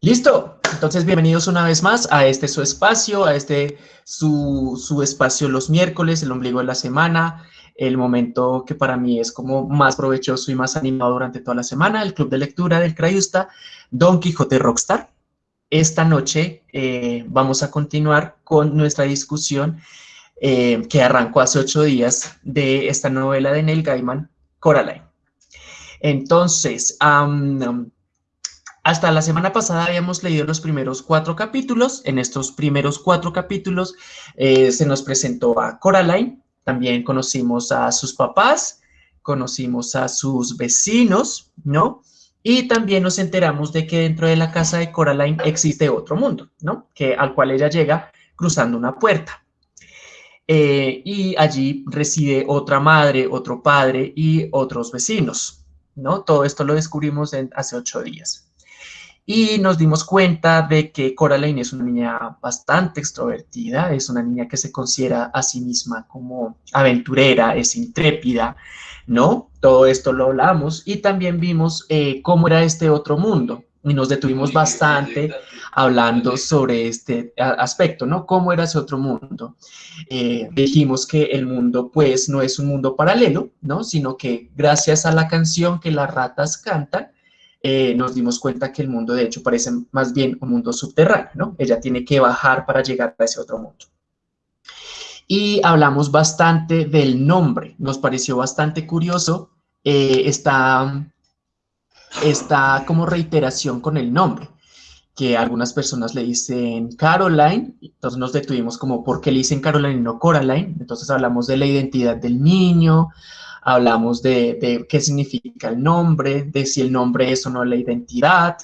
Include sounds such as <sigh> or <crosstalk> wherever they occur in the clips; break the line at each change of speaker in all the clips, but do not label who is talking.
Listo. Entonces, bienvenidos una vez más a este su espacio, a este su, su espacio los miércoles, el ombligo de la semana, el momento que para mí es como más provechoso y más animado durante toda la semana, el club de lectura del Crayusta, Don Quijote Rockstar. Esta noche eh, vamos a continuar con nuestra discusión eh, que arrancó hace ocho días de esta novela de Neil Gaiman, Coraline. Entonces, hasta la semana pasada habíamos leído los primeros cuatro capítulos. En estos primeros cuatro capítulos eh, se nos presentó a Coraline, también conocimos a sus papás, conocimos a sus vecinos, ¿no? Y también nos enteramos de que dentro de la casa de Coraline existe otro mundo, ¿no? Que, al cual ella llega cruzando una puerta. Eh, y allí reside otra madre, otro padre y otros vecinos, ¿no? Todo esto lo descubrimos hace ocho días. Y nos dimos cuenta de que Coraline es una niña bastante extrovertida, es una niña que se considera a sí misma como aventurera, es intrépida, ¿no? Todo esto lo hablamos y también vimos eh, cómo era este otro mundo y nos detuvimos bastante hablando sobre este aspecto, ¿no? ¿Cómo era ese otro mundo? Eh, dijimos que el mundo, pues, no es un mundo paralelo, ¿no? Sino que gracias a la canción que las ratas cantan, eh, nos dimos cuenta que el mundo de hecho parece más bien un mundo subterráneo, ¿no? Ella tiene que bajar para llegar a ese otro mundo. Y hablamos bastante del nombre, nos pareció bastante curioso eh, esta, esta como reiteración con el nombre, que algunas personas le dicen Caroline, entonces nos detuvimos como, ¿por qué le dicen Caroline y no Coraline? Entonces hablamos de la identidad del niño, hablamos de, qué significa el nombre, de si el nombre es o no la identidad.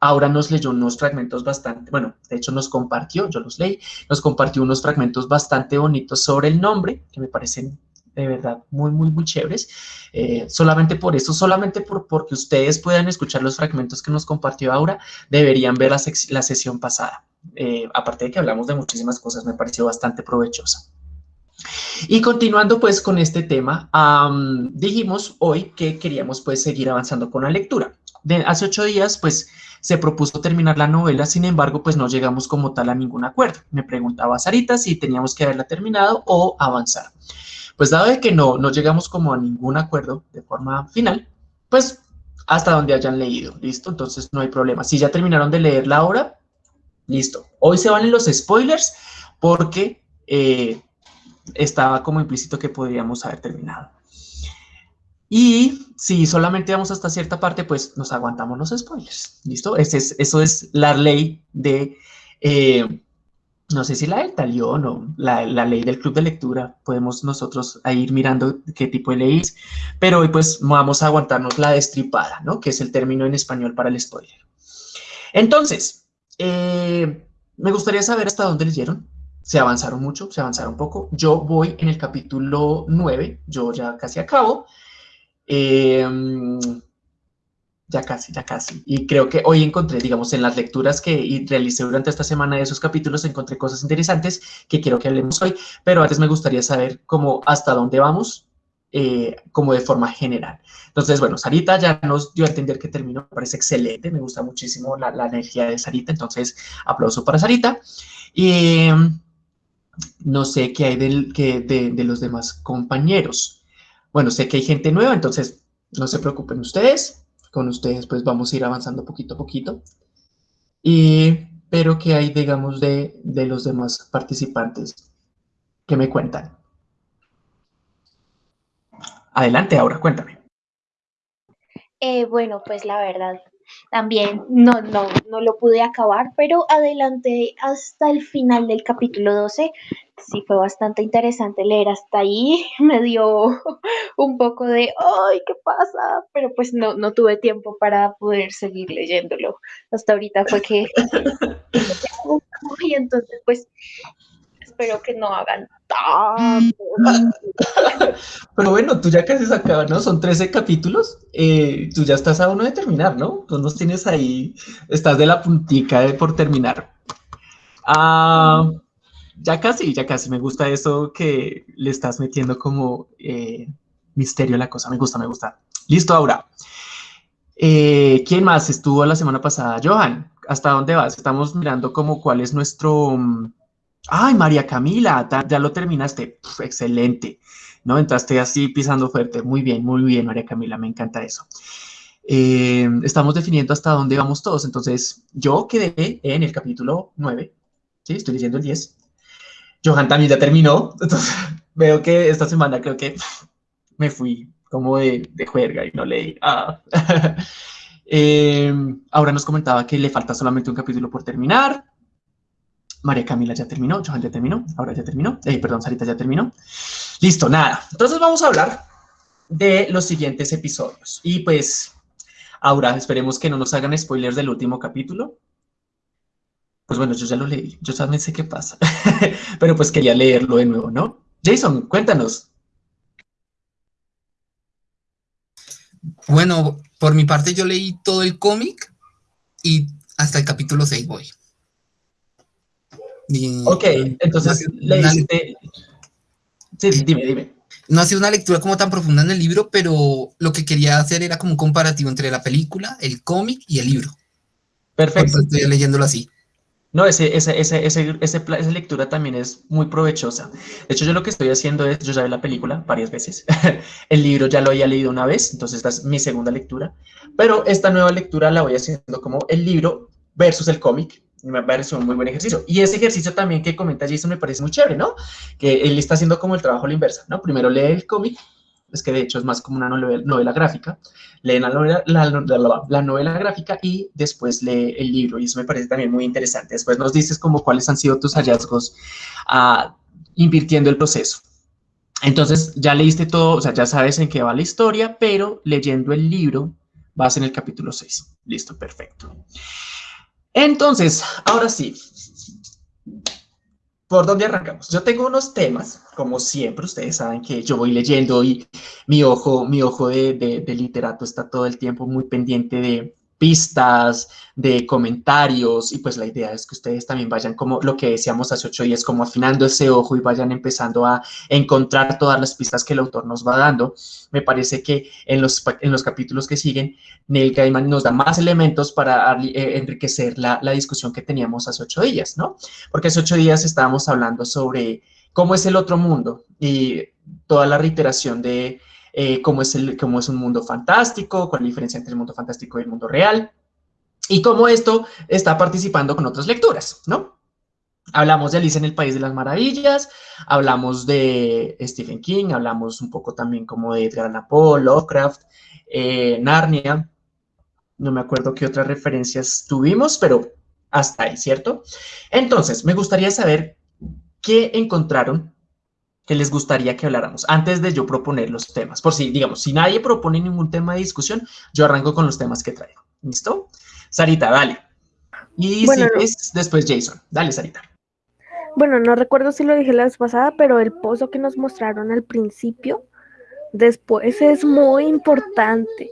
Ahora nos leyó unos fragmentos bastante, bueno, de hecho nos compartió, yo los leí, nos compartió unos fragmentos bastante bonitos sobre el nombre, que me parecen de verdad muy, muy, muy chéveres. Eh, solamente por eso, solamente por, porque ustedes puedan escuchar los fragmentos que nos compartió ahora, deberían ver la, la sesión pasada. Eh, aparte de que hablamos de muchísimas cosas, me pareció bastante provechosa. Y continuando pues con este tema, dijimos hoy que queríamos pues seguir avanzando con la lectura. De, hace ocho días pues se propuso terminar la novela, sin embargo pues no llegamos como tal a ningún acuerdo. Me preguntaba Sarita si teníamos que haberla terminado o avanzar. Pues dado que no, no llegamos como a ningún acuerdo de forma final, pues hasta donde hayan leído, ¿listo? Entonces no hay problema. Si ya terminaron de leer la obra, listo. Hoy se van los spoilers porque eh, estaba como implícito que podríamos haber terminado. Y si solamente vamos hasta cierta parte, pues nos aguantamos los spoilers. ¿Listo? es, eso es la ley de, eh, no sé si la del talión o la, la, ley del club de lectura. Podemos nosotros ir mirando qué tipo de ley es. Pero hoy pues vamos a aguantarnos la destripada, ¿no? Que es el término en español para el spoiler. Entonces, eh, me gustaría saber hasta dónde leyeron se avanzaron mucho, se avanzaron poco. Yo voy en el capítulo 9, yo ya casi acabo. Em, ya casi, ya casi. Y creo que hoy encontré, digamos, en las lecturas que realicé durante esta semana de esos capítulos, encontré cosas interesantes que quiero que hablemos hoy, pero antes me gustaría saber cómo, hasta dónde vamos, eh, como de forma general. Entonces, bueno, Sarita ya nos dio a entender que terminó, me parece excelente, me gusta muchísimo la, la energía de Sarita, entonces aplauso para Sarita. Y no sé qué hay del, que de, los demás compañeros. Bueno, sé que hay gente nueva, entonces no se preocupen ustedes. Con ustedes pues vamos a ir avanzando poquito a poquito. Y, pero ¿qué hay, digamos, de, de los demás participantes que me cuentan? Adelante, ahora, cuéntame.
Eh, bueno, pues la verdad, también no, no, no lo pude acabar, pero adelante hasta el final del capítulo 12. Sí, fue bastante interesante leer hasta ahí. <laughs> Me dio <laughs> un poco de, ¡ay, qué pasa! Pero pues no, no tuve tiempo para poder seguir leyéndolo. Hasta ahorita fue que... <laughs> y entonces, pues, espero que no hagan <laughs>
Pero bueno, tú ya casi se acabas, ¿no? Son 13 capítulos. Eh, tú ya estás a uno de terminar, ¿no? Tú nos tienes ahí, estás de la puntica por terminar. Ah, ya casi, ya casi. Me gusta eso que le estás metiendo como eh, misterio a la cosa. Me gusta, me gusta. Listo, ahora. Eh, ¿Quién más estuvo la semana pasada? Johan, ¿hasta dónde vas? Estamos mirando como cuál es nuestro... Ay, María Camila, ya lo terminaste. excelente. ¿No? Entraste así pisando fuerte. Muy bien, muy bien, María Camila, me encanta eso. Eh, estamos definiendo hasta dónde vamos todos. Entonces, yo quedé en el capítulo 9. Sí, estoy leyendo el 10. Johan también ya terminó. Entonces, <laughs> veo que esta semana creo que me fui como de, de juerga y no leí. Ah. <laughs> Eh, ahora nos comentaba que le falta solamente un capítulo por terminar. María Camila ya terminó, Johan ya terminó, ahora ya terminó. Eh, perdón, Sarita ya terminó. Listo, nada. Entonces vamos a hablar de los siguientes episodios. Y pues, ahora esperemos que no nos hagan spoilers del último capítulo. Pues bueno, yo ya lo leí, yo también sé qué pasa, <laughs> pero pues quería leerlo de nuevo, ¿no? Jason, cuéntanos.
Bueno, por mi parte yo leí todo el cómic y hasta el capítulo 6 voy.
Ok, entonces leíste... Sí, dime, dime.
No ha sido una lectura como tan profunda en el libro, pero lo que quería hacer era como un comparativo entre la película, el cómic y el libro.
Perfecto.
estoy leyéndolo así.
No, ese, ese, ese, esa lectura también es muy provechosa. De hecho, yo lo que estoy haciendo es, yo ya vi la película varias veces, <laughs> el libro ya lo había leído una vez, entonces esta es mi segunda lectura, pero esta nueva lectura la voy haciendo como el libro versus el cómic, me parece un muy buen ejercicio. Y ese ejercicio también que comenta Jason me parece muy chévere, ¿no? Que él está haciendo como el trabajo a la inversa, ¿no? Primero lee el cómic es que de hecho es más como una novela, gráfica, leen la novela, la, novela gráfica y después lee el libro, y eso me parece también muy interesante. Después nos dices como cuáles han sido tus hallazgos uh, invirtiendo el proceso. Entonces ya leíste todo, o sea, ya sabes en qué va la historia, pero leyendo el libro vas en el capítulo 6. Listo, perfecto. Entonces, ahora sí, ¿Por dónde arrancamos? Yo tengo unos temas, como siempre, ustedes saben que yo voy leyendo y mi ojo, mi ojo de, de literato está todo el tiempo muy pendiente de, pistas, de comentarios, y pues la idea es que ustedes también vayan como lo que decíamos hace ocho días, como afinando ese ojo y vayan empezando a encontrar todas las pistas que el autor nos va dando. Me parece que en los, en los capítulos que siguen, Neil Gaiman nos da más elementos para eh, enriquecer la, la discusión que teníamos hace ocho días, ¿no? Porque hace ocho días estábamos hablando sobre cómo es el otro mundo y toda la reiteración de eh, cómo, es el, cómo es un mundo fantástico, cuál es la diferencia entre el mundo fantástico y el mundo real, y cómo esto está participando con otras lecturas, ¿no? Hablamos de Alice en el País de las Maravillas, hablamos de Stephen King, hablamos un poco también como de Edgar Allan Poe, Lovecraft, eh, Narnia, no me acuerdo qué otras referencias tuvimos, pero hasta ahí, ¿cierto? Entonces, me gustaría saber qué encontraron que les gustaría que habláramos antes de yo proponer los temas. Por si, digamos, si nadie propone ningún tema de discusión, yo arranco con los temas que traigo. ¿Listo? Sarita, dale. Y si es después Jason. Dale, Sarita.
Bueno, no recuerdo si lo dije la vez pasada, pero el pozo que nos mostraron al principio, después es muy importante.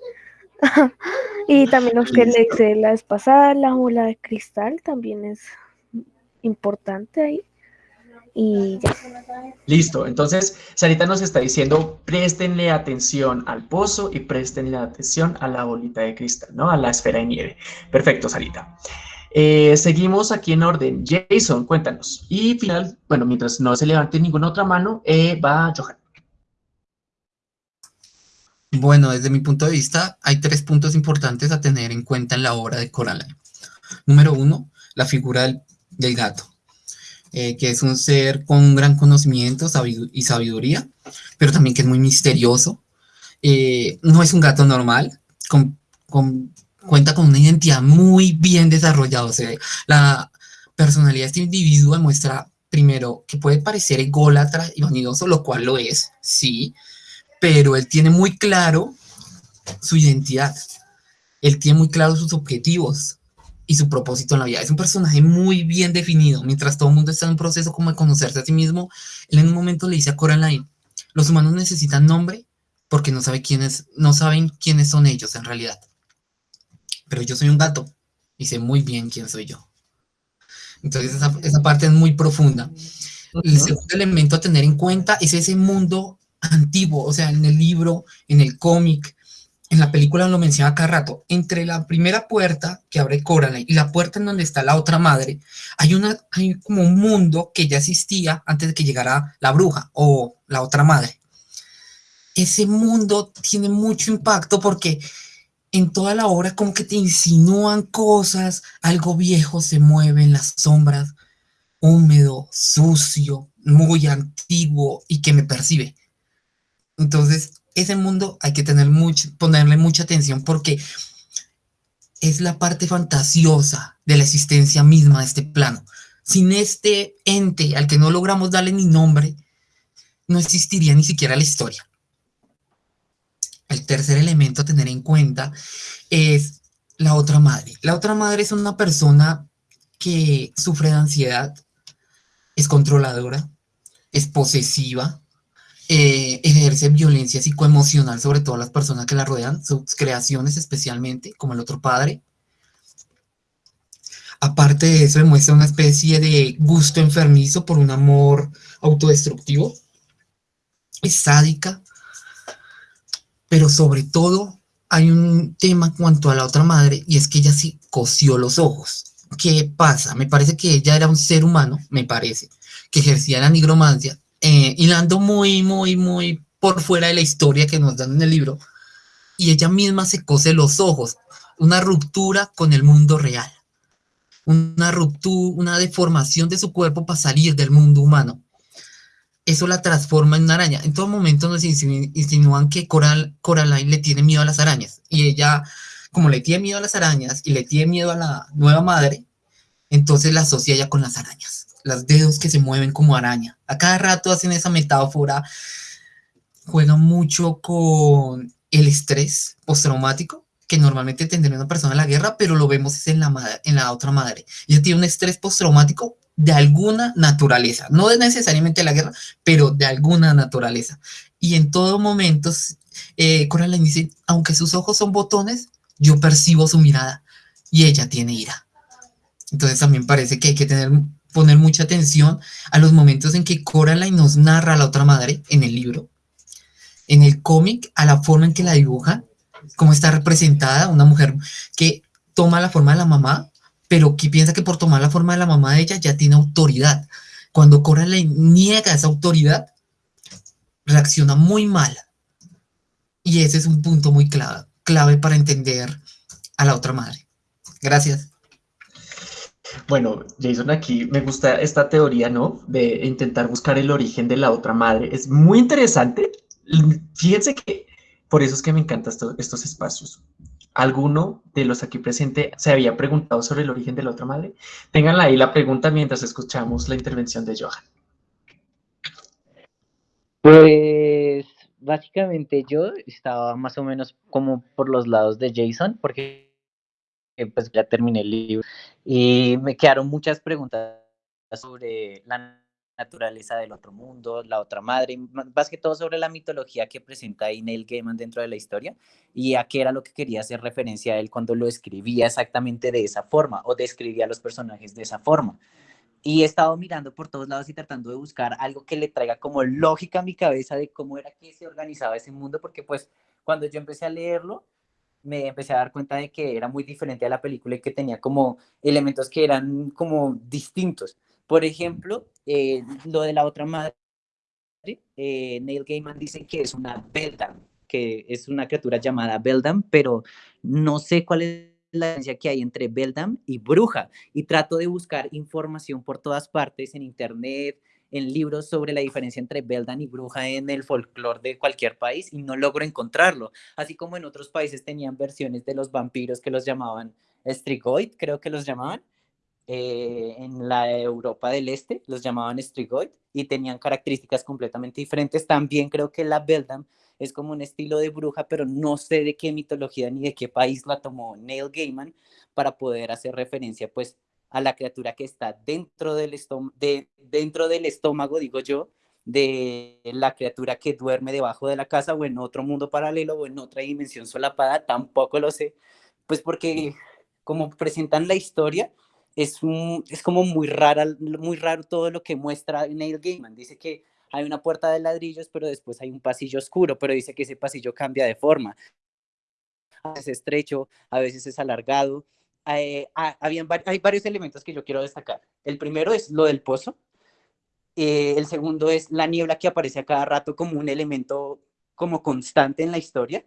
<laughs> y también los que le hice la vez pasada, la bola de cristal también es importante ahí y ya.
Listo, entonces Sarita nos está diciendo, préstenle atención al pozo y préstenle atención a la bolita de cristal, ¿no? A la esfera de nieve. Perfecto, Sarita. Eh, seguimos aquí en orden. Jason, cuéntanos. Y final, bueno, mientras no se levante ninguna otra mano, eh, va Johan.
Bueno, desde mi punto de vista, hay tres puntos importantes a tener en cuenta en la obra de Coraline. Número uno, la figura del gato. Eh, que es un ser con un gran conocimiento y sabiduría, pero también que es muy misterioso. Eh, no es un gato normal, cuenta con una identidad muy bien desarrollada. La personalidad de este individuo muestra, primero, que puede parecer ególatra y vanidoso, lo cual lo es, sí, pero él tiene muy claro su identidad. Él tiene muy claro sus objetivos, y su propósito en la vida. Es un personaje muy bien definido. Mientras todo el mundo está en un proceso como de conocerse a sí mismo, él en un momento le dice a Coraline, los humanos necesitan nombre porque no, sabe quiénes, no saben quiénes son ellos en realidad. Pero yo soy un gato y sé muy bien quién soy yo. Entonces esa, esa parte es muy profunda. El segundo elemento a tener en cuenta es ese mundo antiguo, o sea, en el libro, en el cómic, en la película lo menciona cada rato, entre la primera puerta que abre Coraline y la puerta en donde está la otra madre, hay, una, hay como un mundo que ya existía antes de que llegara la bruja o la otra madre. Ese mundo tiene mucho impacto porque en toda la obra como que te insinúan cosas, algo viejo se mueve en las sombras, húmedo, sucio, muy antiguo y que me percibe. Entonces, ese mundo hay que tener mucho, ponerle mucha atención porque es la parte fantasiosa de la existencia misma de este plano. Sin este ente al que no logramos darle ni nombre, no existiría ni siquiera la historia. El tercer elemento a tener en cuenta es la otra madre. La otra madre es una persona que sufre de ansiedad, es controladora, es posesiva, eh, ejerce violencia psicoemocional sobre todas las personas que la rodean, sus creaciones especialmente, como el otro padre. Aparte de eso, demuestra una especie de gusto enfermizo por un amor autodestructivo. Es sádica, pero sobre todo hay un tema cuanto a la otra madre y es que ella sí cosió los ojos. ¿Qué pasa? Me parece que ella era un ser humano, me parece, que ejercía la nigromancia eh, hilando muy, muy, muy por fuera de la historia que nos dan en el libro, y ella misma se cose los ojos, una ruptura con el mundo real, una ruptura, una deformación de su cuerpo para salir del mundo humano. Eso la transforma en una araña. En todo momento nos insinúan que Coral, Coraline le tiene miedo a las arañas, y ella, como le tiene miedo a las arañas y le tiene miedo a la nueva madre, entonces la asocia ella con las arañas los dedos que se mueven como araña. A cada rato hacen esa metáfora, juegan mucho con el estrés postraumático que normalmente tendría una persona en la guerra, pero lo vemos en la, en la otra madre. Ella tiene un estrés postraumático de alguna naturaleza, no de necesariamente la guerra, pero de alguna naturaleza. Y en todo momento, eh, Coraline dice, aunque sus ojos son botones, yo percibo su mirada y ella tiene ira. Entonces también parece que hay que tener poner mucha atención a los momentos en que Coraline nos narra a la otra madre en el libro, en el cómic, a la forma en que la dibuja, cómo está representada, una mujer que toma la forma de la mamá, pero que piensa que por tomar la forma de la mamá de ella ya tiene autoridad. Cuando Coraline niega esa autoridad, reacciona muy mal. Y ese es un punto muy clave, clave para entender a la otra madre. Gracias.
Bueno, Jason, aquí me gusta esta teoría, ¿no? De intentar buscar el origen de la otra madre. Es muy interesante. Fíjense que por eso es que me encantan estos espacios. ¿Alguno de los aquí presentes se había preguntado sobre el origen de la otra madre? Ténganla ahí la pregunta mientras escuchamos la intervención de Johan.
Pues básicamente yo estaba más o menos como por los lados de Jason, porque pues ya terminé el libro y me quedaron muchas preguntas sobre la naturaleza del otro mundo, la otra madre, más que todo sobre la mitología que presenta ahí Neil Gaiman dentro de la historia y a qué era lo que quería hacer referencia a él cuando lo escribía exactamente de esa forma o describía a los personajes de esa forma. Y he estado mirando por todos lados y tratando de buscar algo que le traiga como lógica a mi cabeza de cómo era que se organizaba ese mundo, porque pues cuando yo empecé a leerlo, me empecé a dar cuenta de que era muy diferente a la película y que tenía como elementos que eran como distintos. Por ejemplo, eh, lo de la otra madre, eh, Neil Gaiman dice que es una Beldam, que es una criatura llamada Beldam, pero no sé cuál es la diferencia que hay entre Beldam y bruja. Y trato de buscar información por todas partes, en internet, en libros sobre la diferencia entre Beldan y bruja en el folclore de cualquier país y no logro encontrarlo. Así como en otros países tenían versiones de los vampiros que los llamaban Strigoid, creo que los llamaban. Eh, en la Europa del Este los llamaban Strigoid y tenían características completamente diferentes. También creo que la Beldam es como un estilo de bruja, pero no sé de qué mitología ni de qué país la tomó Neil Gaiman para poder hacer referencia pues a la criatura que está dentro del, de, dentro del estómago, digo yo, de la criatura que duerme debajo de la casa o en otro mundo paralelo o en otra dimensión solapada, tampoco lo sé, pues porque como presentan la historia, es, un, es como muy, rara, muy raro todo lo que muestra Neil Gaiman. Dice que hay una puerta de ladrillos, pero después hay un pasillo oscuro, pero dice que ese pasillo cambia de forma. a veces estrecho, a veces es alargado. Eh, habían, hay varios elementos que yo quiero destacar. El primero es lo del pozo. Eh, el segundo es la niebla que aparece a cada rato como un elemento como constante en la historia.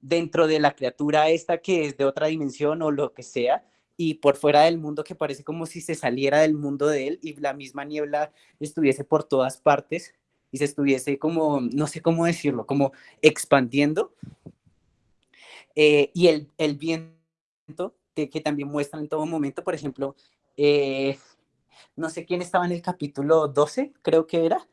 Dentro de la criatura esta que es de otra dimensión o lo que sea, y por fuera del mundo que parece como si se saliera del mundo de él y la misma niebla estuviese por todas partes y se estuviese como, no sé cómo decirlo, como expandiendo. Eh, y el, el viento que, que, también muestra en todo momento, por ejemplo, eh, no sé quién estaba en el capítulo 12, creo que era.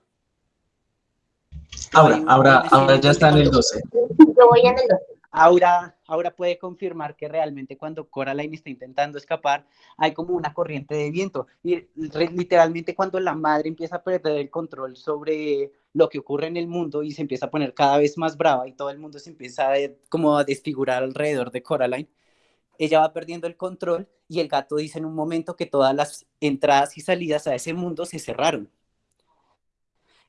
Ahora, ahora, ahora ya está en el 12. Yo voy en el 12.
Aura, Aura puede confirmar que realmente cuando Coraline está intentando escapar, hay como una corriente de viento. Y literalmente cuando la madre empieza a perder el control sobre lo que ocurre en el mundo y se empieza a poner cada vez más brava y todo el mundo se empieza a, como a desfigurar alrededor de Coraline, ella va perdiendo el control y el gato dice en un momento que todas las entradas y salidas a ese mundo se cerraron,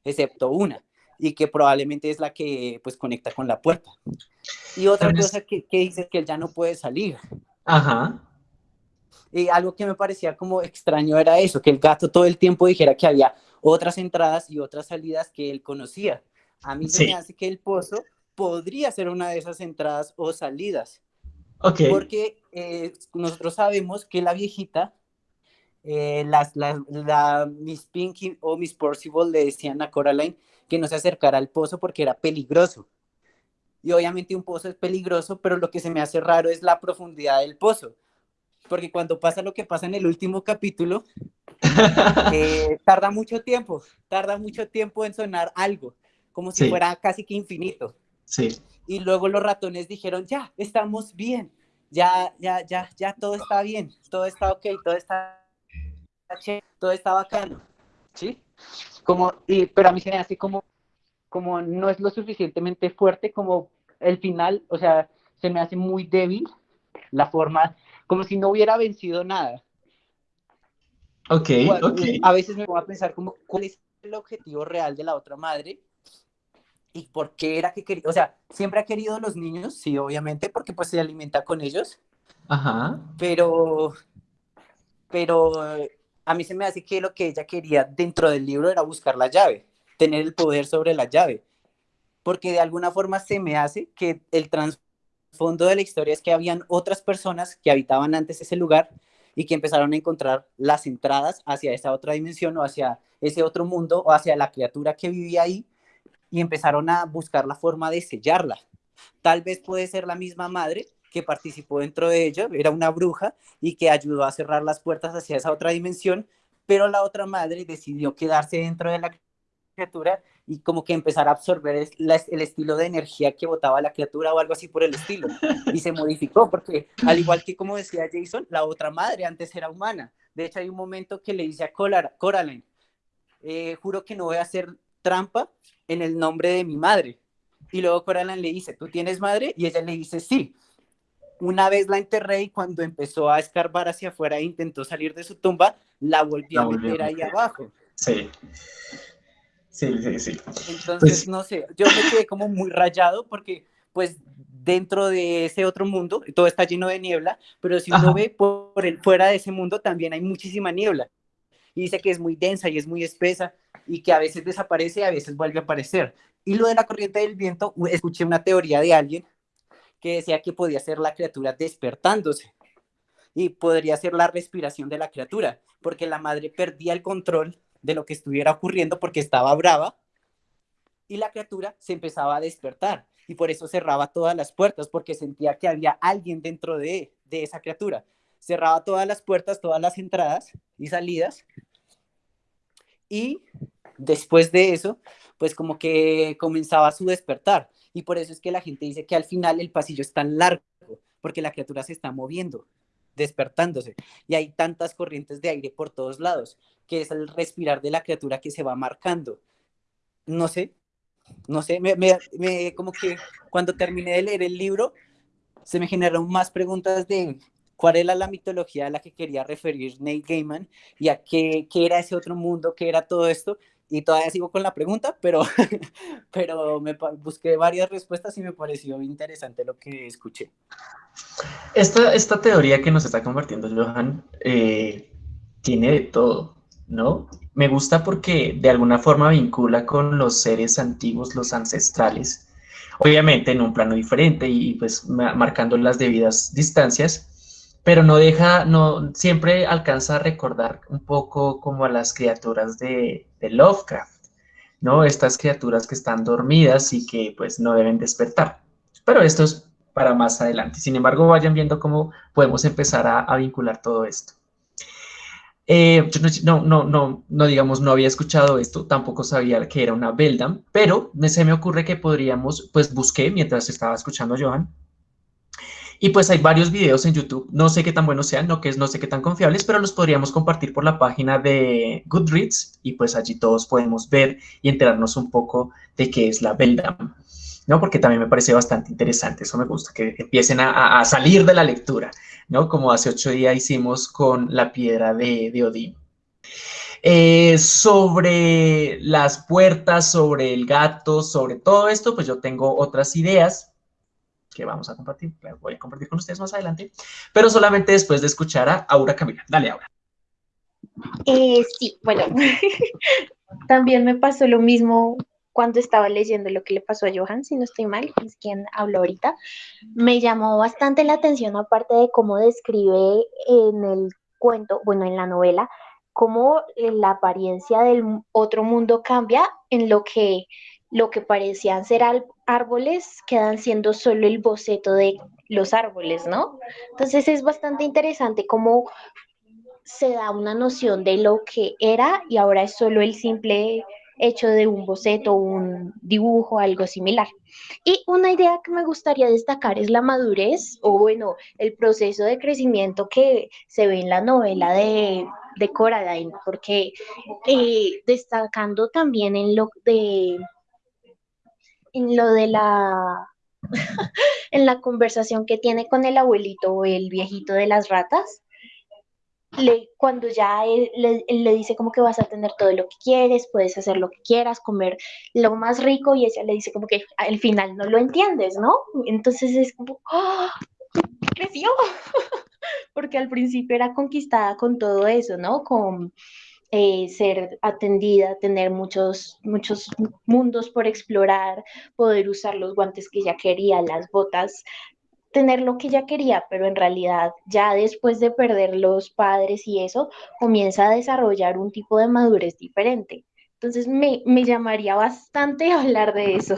excepto una y que probablemente es la que pues conecta con la puerta. Y otra cosa que, que dice que él ya no puede salir.
Ajá.
Y algo que me parecía como extraño era eso, que el gato todo el tiempo dijera que había otras entradas y otras salidas que él conocía. A mí se me hace que el pozo podría ser una de esas entradas o salidas.
Okay.
Porque eh, nosotros sabemos que la viejita, eh, las, la, la Miss Pinky o Miss Percival le decían a Coraline que no se acercara al pozo porque era peligroso. Y obviamente un pozo es peligroso, pero lo que se me hace raro es la profundidad del pozo. Porque cuando pasa lo que pasa en el último capítulo, <laughs> eh, tarda mucho tiempo, tarda mucho tiempo en sonar algo, como si fuera casi que infinito.
Sí.
Y luego los ratones dijeron, ya, estamos bien, ya, ya, ya, ya, todo está bien, todo está ok, todo está, todo está bacano, ¿sí? Como, y, pero a mí se me hace como, como no es lo suficientemente fuerte como el final, o sea, se me hace muy débil la forma, como si no hubiera vencido nada.
Ok, ok.
A veces me voy a pensar como, ¿cuál es el objetivo real de la otra madre? ¿Y por qué era que quería? O sea, siempre ha querido los niños, sí, obviamente, porque pues se alimenta con ellos.
Ajá.
Pero, pero a mí se me hace que lo que ella quería dentro del libro era buscar la llave, tener el poder sobre la llave, porque de alguna forma se me hace que el trasfondo de la historia es que habían otras personas que habitaban antes ese lugar y que empezaron a encontrar las entradas hacia esa otra dimensión o hacia ese otro mundo o hacia la criatura que vivía ahí y empezaron a buscar la forma de sellarla. Tal vez puede ser la misma madre que participó dentro de ella, era una bruja y que ayudó a cerrar las puertas hacia esa otra dimensión, pero la otra madre decidió quedarse dentro de la criatura y como que empezar a absorber el, estilo de energía que botaba la criatura o algo así por el estilo. Y se modificó porque, al igual que como decía Jason, la otra madre antes era humana. De hecho, hay un momento que le dice a Coraline, eh, juro que no voy a hacer trampa en el nombre de mi madre. Y luego Coraline le dice, ¿tú tienes madre? Y ella le dice, sí una vez la enterré y cuando empezó a escarbar hacia afuera e intentó salir de su tumba, la volvió a meter ahí abajo.
Sí. Sí, sí, sí.
Entonces, pues no sé, yo me quedé como muy rayado porque, pues, dentro de ese otro mundo, todo está lleno de niebla, pero si uno ve por el, fuera de ese mundo también hay muchísima niebla. Y dice que es muy densa y es muy espesa y que a veces desaparece y a veces vuelve a aparecer. Y lo de la corriente del viento, escuché una teoría de alguien que decía que podía ser la criatura despertándose y podría ser la respiración de la criatura, porque la madre perdía el control de lo que estuviera ocurriendo porque estaba brava y la criatura se empezaba a despertar y por eso cerraba todas las puertas porque sentía que había alguien dentro de, de esa criatura. Cerraba todas las puertas, todas las entradas y salidas y después de eso, pues como que comenzaba su despertar y por eso es que la gente dice que al final el pasillo es tan largo, porque la criatura se está moviendo, despertándose. Y hay tantas corrientes de aire por todos lados, que es el respirar de la criatura que se va marcando. No sé, no sé, me, me, como que cuando terminé de leer el libro, se me generaron más preguntas de cuál era la mitología a la que quería referir Neil Gaiman y a qué, qué era ese otro mundo, qué era todo esto, y todavía sigo con la pregunta, pero, <laughs> pero me busqué varias respuestas y me pareció interesante lo que escuché.
Esta, esta teoría que nos está compartiendo Johan eh, tiene de todo, ¿no? Me gusta porque de alguna forma vincula con los seres antiguos, los ancestrales, obviamente en un plano diferente y pues marcando las debidas distancias, pero no deja, no, siempre alcanza a recordar un poco como a las criaturas de, Lovecraft, ¿no? Estas criaturas que están dormidas y que pues no deben despertar. Pero esto es para más adelante. Sin embargo, vayan viendo cómo podemos empezar a, vincular todo esto. Eh, no, no, no, no, digamos, no había escuchado esto, tampoco sabía que era una Beldam, pero se me ocurre que podríamos, pues busqué mientras estaba escuchando Johan, y pues hay varios videos en YouTube, no sé qué tan buenos sean, no, que no sé qué tan confiables, pero los podríamos compartir por la página de Goodreads y pues allí todos podemos ver y enterarnos un poco de qué es la Beldam, ¿no? Porque también me parece bastante interesante, eso me gusta, que empiecen a, salir de la lectura, ¿no? Como hace ocho días hicimos con la piedra de, de Odín. Eh, sobre las puertas, sobre el gato, sobre todo esto, pues yo tengo otras ideas, que vamos a compartir, voy a compartir con ustedes más adelante, pero solamente después de escuchar a Aura Camila. Dale, Aura.
Eh, sí, bueno, <laughs> también me pasó lo mismo cuando estaba leyendo lo que le pasó a Johan, si no estoy mal, es quien habló ahorita. Me llamó bastante la atención, aparte de cómo describe en el cuento, bueno, en la novela, cómo la apariencia del otro mundo cambia en lo que lo que parecían ser árboles quedan siendo solo el boceto de los árboles, ¿no? Entonces es bastante interesante cómo se da una noción de lo que era y ahora es solo el simple hecho de un boceto, un dibujo, algo similar. Y una idea que me gustaría destacar es la madurez o bueno, el proceso de crecimiento que se ve en la novela de, de Coraline, porque eh, destacando también en lo de en lo de la <laughs> en la conversación que tiene con el abuelito o el viejito de las ratas, le, cuando ya él, le, dice como que vas a tener todo lo que quieres, puedes hacer lo que quieras, comer lo más rico y ella le dice como que al final no lo entiendes, ¿no? Entonces es como, ¡oh! creció, <laughs> porque al principio era conquistada con todo eso, ¿no? Con eh, ser atendida, tener muchos, muchos mundos por explorar, poder usar los guantes que ella quería, las botas, tener lo que ella quería, pero en realidad ya después de perder los padres y eso, comienza a desarrollar un tipo de madurez diferente. Entonces me, me llamaría bastante <laughs> hablar de eso.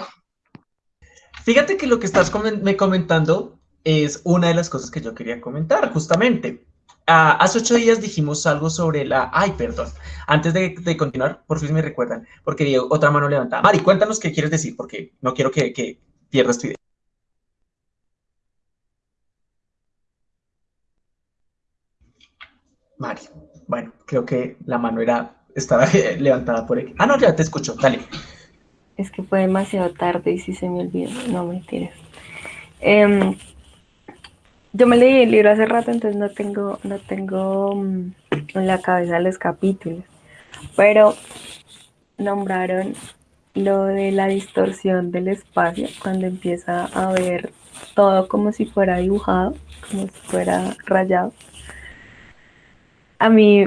Fíjate que lo que estás me comentando es una de las cosas que yo quería comentar, justamente. Ah, hace ocho días dijimos algo sobre la... Ay, perdón. Antes de, continuar, por fin me recuerdan, porque otra mano levantada. Mari, cuéntanos qué quieres decir, porque no quiero que, pierdas tu idea. Mari, bueno, creo que la mano era, estaba <laughs> levantada por aquí. Ah, no, ya te escucho, dale.
Es que fue demasiado tarde y si se me olvidó. No, mentiras. Eh, yo me leí el libro hace rato, entonces no tengo, no tengo mm, en la cabeza los capítulos, pero nombraron lo de la distorsión del espacio cuando empieza a ver todo como si fuera dibujado, como si fuera rayado. A mí,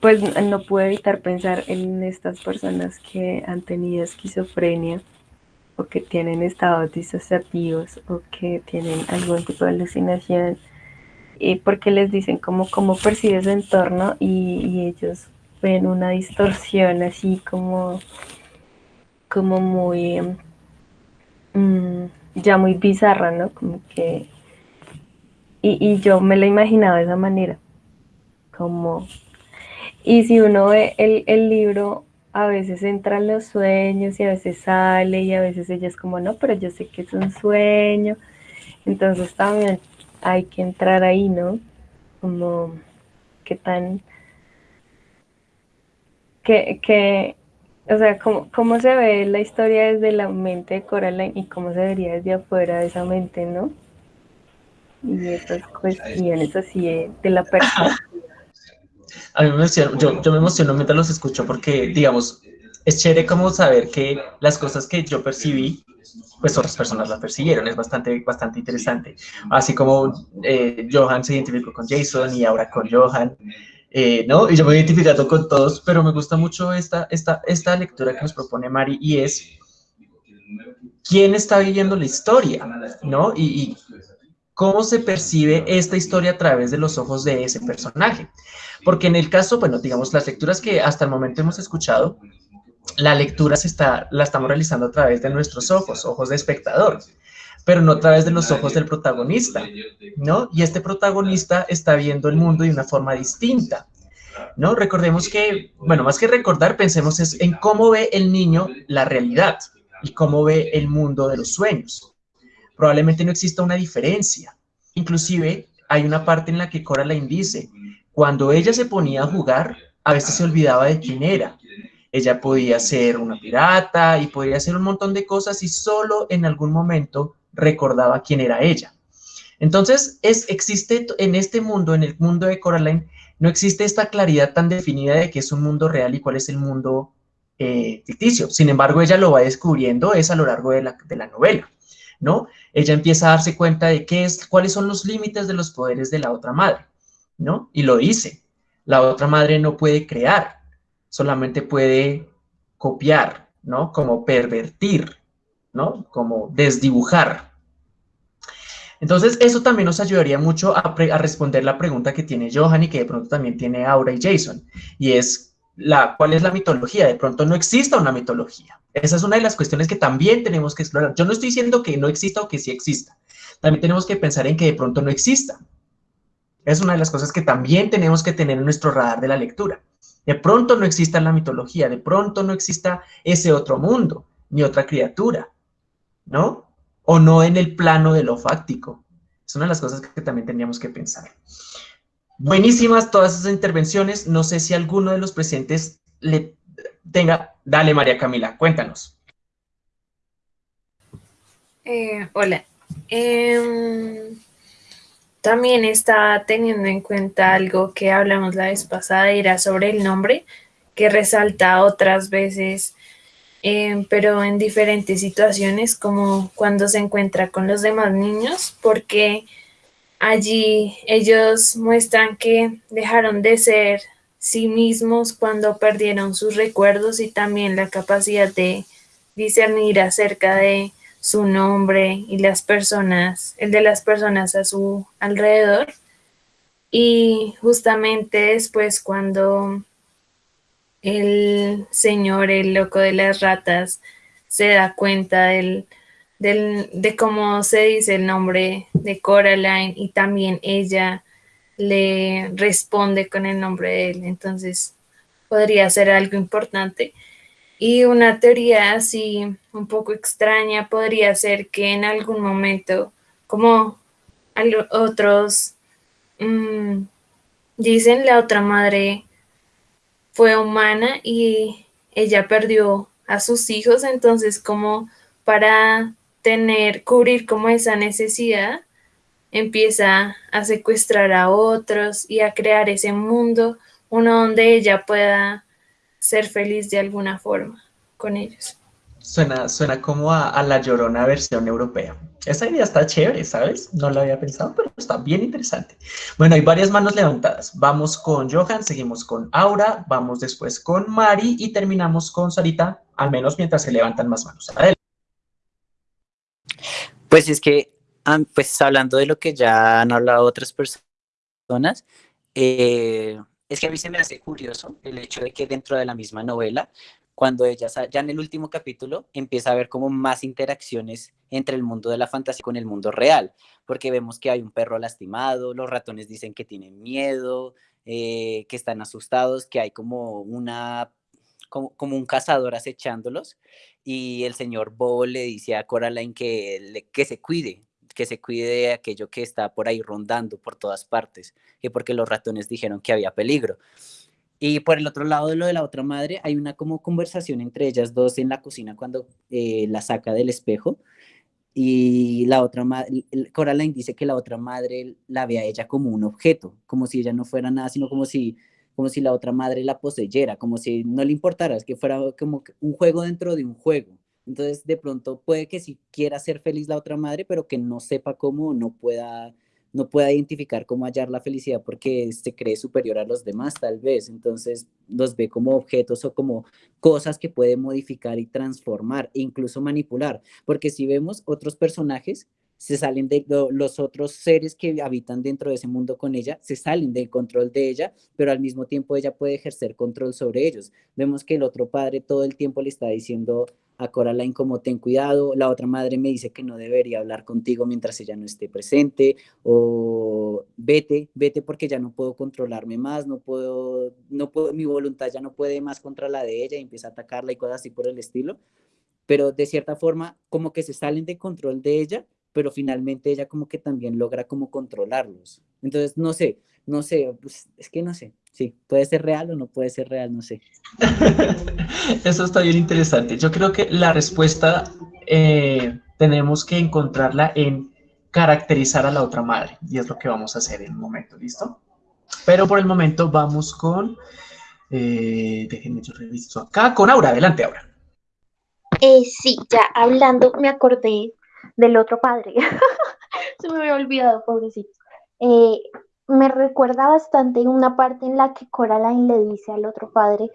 pues no pude evitar pensar en estas personas que han tenido esquizofrenia o que tienen estados disociativos o que tienen algún tipo de alucinación y porque les dicen cómo, cómo percibe su entorno y, ellos ven una distorsión así como, como muy mm, ya muy bizarra, ¿no? Como que y, y yo me la imaginaba de esa manera, como y si uno ve el, el libro a veces entran los sueños y a veces sale y a veces ella es como, no, pero yo sé que es un sueño. Entonces también hay que entrar ahí, ¿no? Como, qué tan, que, que o sea, ¿cómo, cómo se ve la historia desde la mente de Coraline y cómo se vería desde afuera de esa mente, ¿no? Y esas cuestiones así de, de la persona. <laughs>
A mí me emociono, yo, yo me emociono mientras los escucho porque, digamos, es chévere como saber que las cosas que yo percibí, pues otras personas las percibieron, es bastante, bastante interesante. Así como eh, Johan se identificó con Jason y ahora con Johan, eh, ¿no? Y yo me he identificado con todos, pero me gusta mucho esta, esta, esta lectura que nos propone Mari y es quién está viviendo la historia, ¿no? Y, y cómo se percibe esta historia a través de los ojos de ese personaje. Porque en el caso, bueno, digamos, las lecturas que hasta el momento hemos escuchado, la lectura se está, la estamos realizando a través de nuestros ojos, ojos de espectador, pero no a través de los ojos del protagonista, ¿no? Y este protagonista está viendo el mundo de una forma distinta, ¿no? Recordemos que, bueno, más que recordar, pensemos es en cómo ve el niño la realidad y cómo ve el mundo de los sueños. Probablemente no exista una diferencia. Inclusive, hay una parte en la que Coraline dice, cuando ella se ponía a jugar, a veces se olvidaba de quién era, ella podía ser una pirata y podía hacer un montón de cosas y solo en algún momento recordaba quién era ella. Entonces, es, existe en este mundo, en el mundo de Coraline, no existe esta claridad tan definida de qué es un mundo real y cuál es el mundo eh, ficticio. Sin embargo, ella lo va descubriendo es a lo largo de la, de la novela, ¿no? Ella empieza a darse cuenta de qué es, cuáles son los límites de los poderes de la otra madre, ¿no? Y lo dice. La otra madre no puede crear, solamente puede copiar, ¿no? Como pervertir, ¿no? Como desdibujar. Entonces, eso también nos ayudaría mucho a, responder la pregunta que tiene Johan y que de pronto también tiene Aura y Jason, y es, la, ¿cuál es la mitología? De pronto no exista una mitología. Esa es una de las cuestiones que también tenemos que explorar. Yo no estoy diciendo que no exista o que sí exista. También tenemos que pensar en que de pronto no exista. Es una de las cosas que también tenemos que tener en nuestro radar de la lectura. De pronto no exista la mitología, de pronto no exista ese otro mundo, ni otra criatura, ¿no? O no en el plano de lo fáctico. Es una de las cosas que también tendríamos que pensar. Buenísimas todas esas intervenciones. No sé si alguno de los presentes le tenga... Dale, María Camila, cuéntanos.
Eh, hola. Eh, también está teniendo en cuenta algo que hablamos la vez pasada, era sobre el nombre, que resalta otras veces, eh, pero en diferentes situaciones, como cuando se encuentra con los demás niños, porque allí ellos muestran que dejaron de ser sí mismos cuando perdieron sus recuerdos y también la capacidad de discernir acerca de su nombre y las personas, el de las personas a su alrededor. Y justamente después cuando el señor, el loco de las ratas, se da cuenta del, del, de cómo se dice el nombre de Coraline y también ella le responde con el nombre de él. Entonces podría ser algo importante. Y una teoría así un poco extraña podría ser que en algún momento, como otros mmm, dicen, la otra madre fue humana y ella perdió a sus hijos, entonces como para tener, cubrir como esa necesidad, empieza a secuestrar a otros y a crear ese mundo, uno donde ella pueda ser feliz de alguna forma con ellos.
Suena, suena como a, a, la llorona versión europea. Esa idea está chévere, ¿sabes? No la había pensado, pero está bien interesante. Bueno, hay varias manos levantadas. Vamos con Johan, seguimos con Aura, vamos después con Mari y terminamos con Sarita, al menos mientras se levantan más manos. Adelante.
Pues es que, pues hablando de lo que ya han hablado otras personas, eh, es que a mí se me hace curioso el hecho de que dentro de la misma novela, cuando ella, ya en el último capítulo, empieza a ver como más interacciones entre el mundo de la fantasía con el mundo real, porque vemos que hay un perro lastimado, los ratones dicen que tienen miedo, eh, que están asustados, que hay como una como, un cazador acechándolos y el señor Bobo le dice a Coraline que, que se cuide, que se cuide de aquello que está por ahí rondando por todas partes, que porque los ratones dijeron que había peligro. Y por el otro lado de lo de la otra madre, hay una como conversación entre ellas dos en la cocina cuando eh, la saca del espejo. Y la otra madre, Coraline dice que la otra madre la ve a ella como un objeto, como si ella no fuera nada, sino como si como si la otra madre la poseyera, como si no le importara, es que fuera como un juego dentro de un juego. Entonces, de pronto puede que sí quiera ser feliz la otra madre, pero que no sepa cómo, no pueda no pueda identificar cómo hallar la felicidad porque se cree superior a los demás, tal vez. Entonces los ve como objetos o como cosas que puede modificar y transformar e incluso manipular. Porque si vemos otros personajes, se salen de los otros seres que habitan dentro de ese mundo con ella, se salen del control de ella, pero al mismo tiempo ella puede ejercer control sobre ellos. Vemos que el otro padre todo el tiempo le está diciendo a Coraline como ten cuidado, la otra madre me dice que no debería hablar contigo mientras ella no esté presente, o vete, vete porque ya no puedo controlarme más, no puedo, no puedo, mi voluntad ya no puede más contra la de ella y empieza a atacarla y cosas así por el estilo, pero de cierta forma como que se salen de control de ella, pero finalmente ella como que también logra como controlarlos. Entonces, no sé, no sé, pues, es que no sé, sí, puede ser real o no puede ser real, no sé. <laughs>
Eso está bien interesante. Yo creo que la respuesta eh, tenemos que encontrarla en caracterizar a la otra madre, y es lo que vamos a hacer en un momento, ¿listo? Pero por el momento vamos con, eh, déjenme yo reviso acá, con Aura, adelante Aura.
Eh, sí, ya hablando, me acordé del otro padre. <laughs> Se me había olvidado, pobrecito. Eh, me recuerda bastante una parte en la que Coraline le dice al otro padre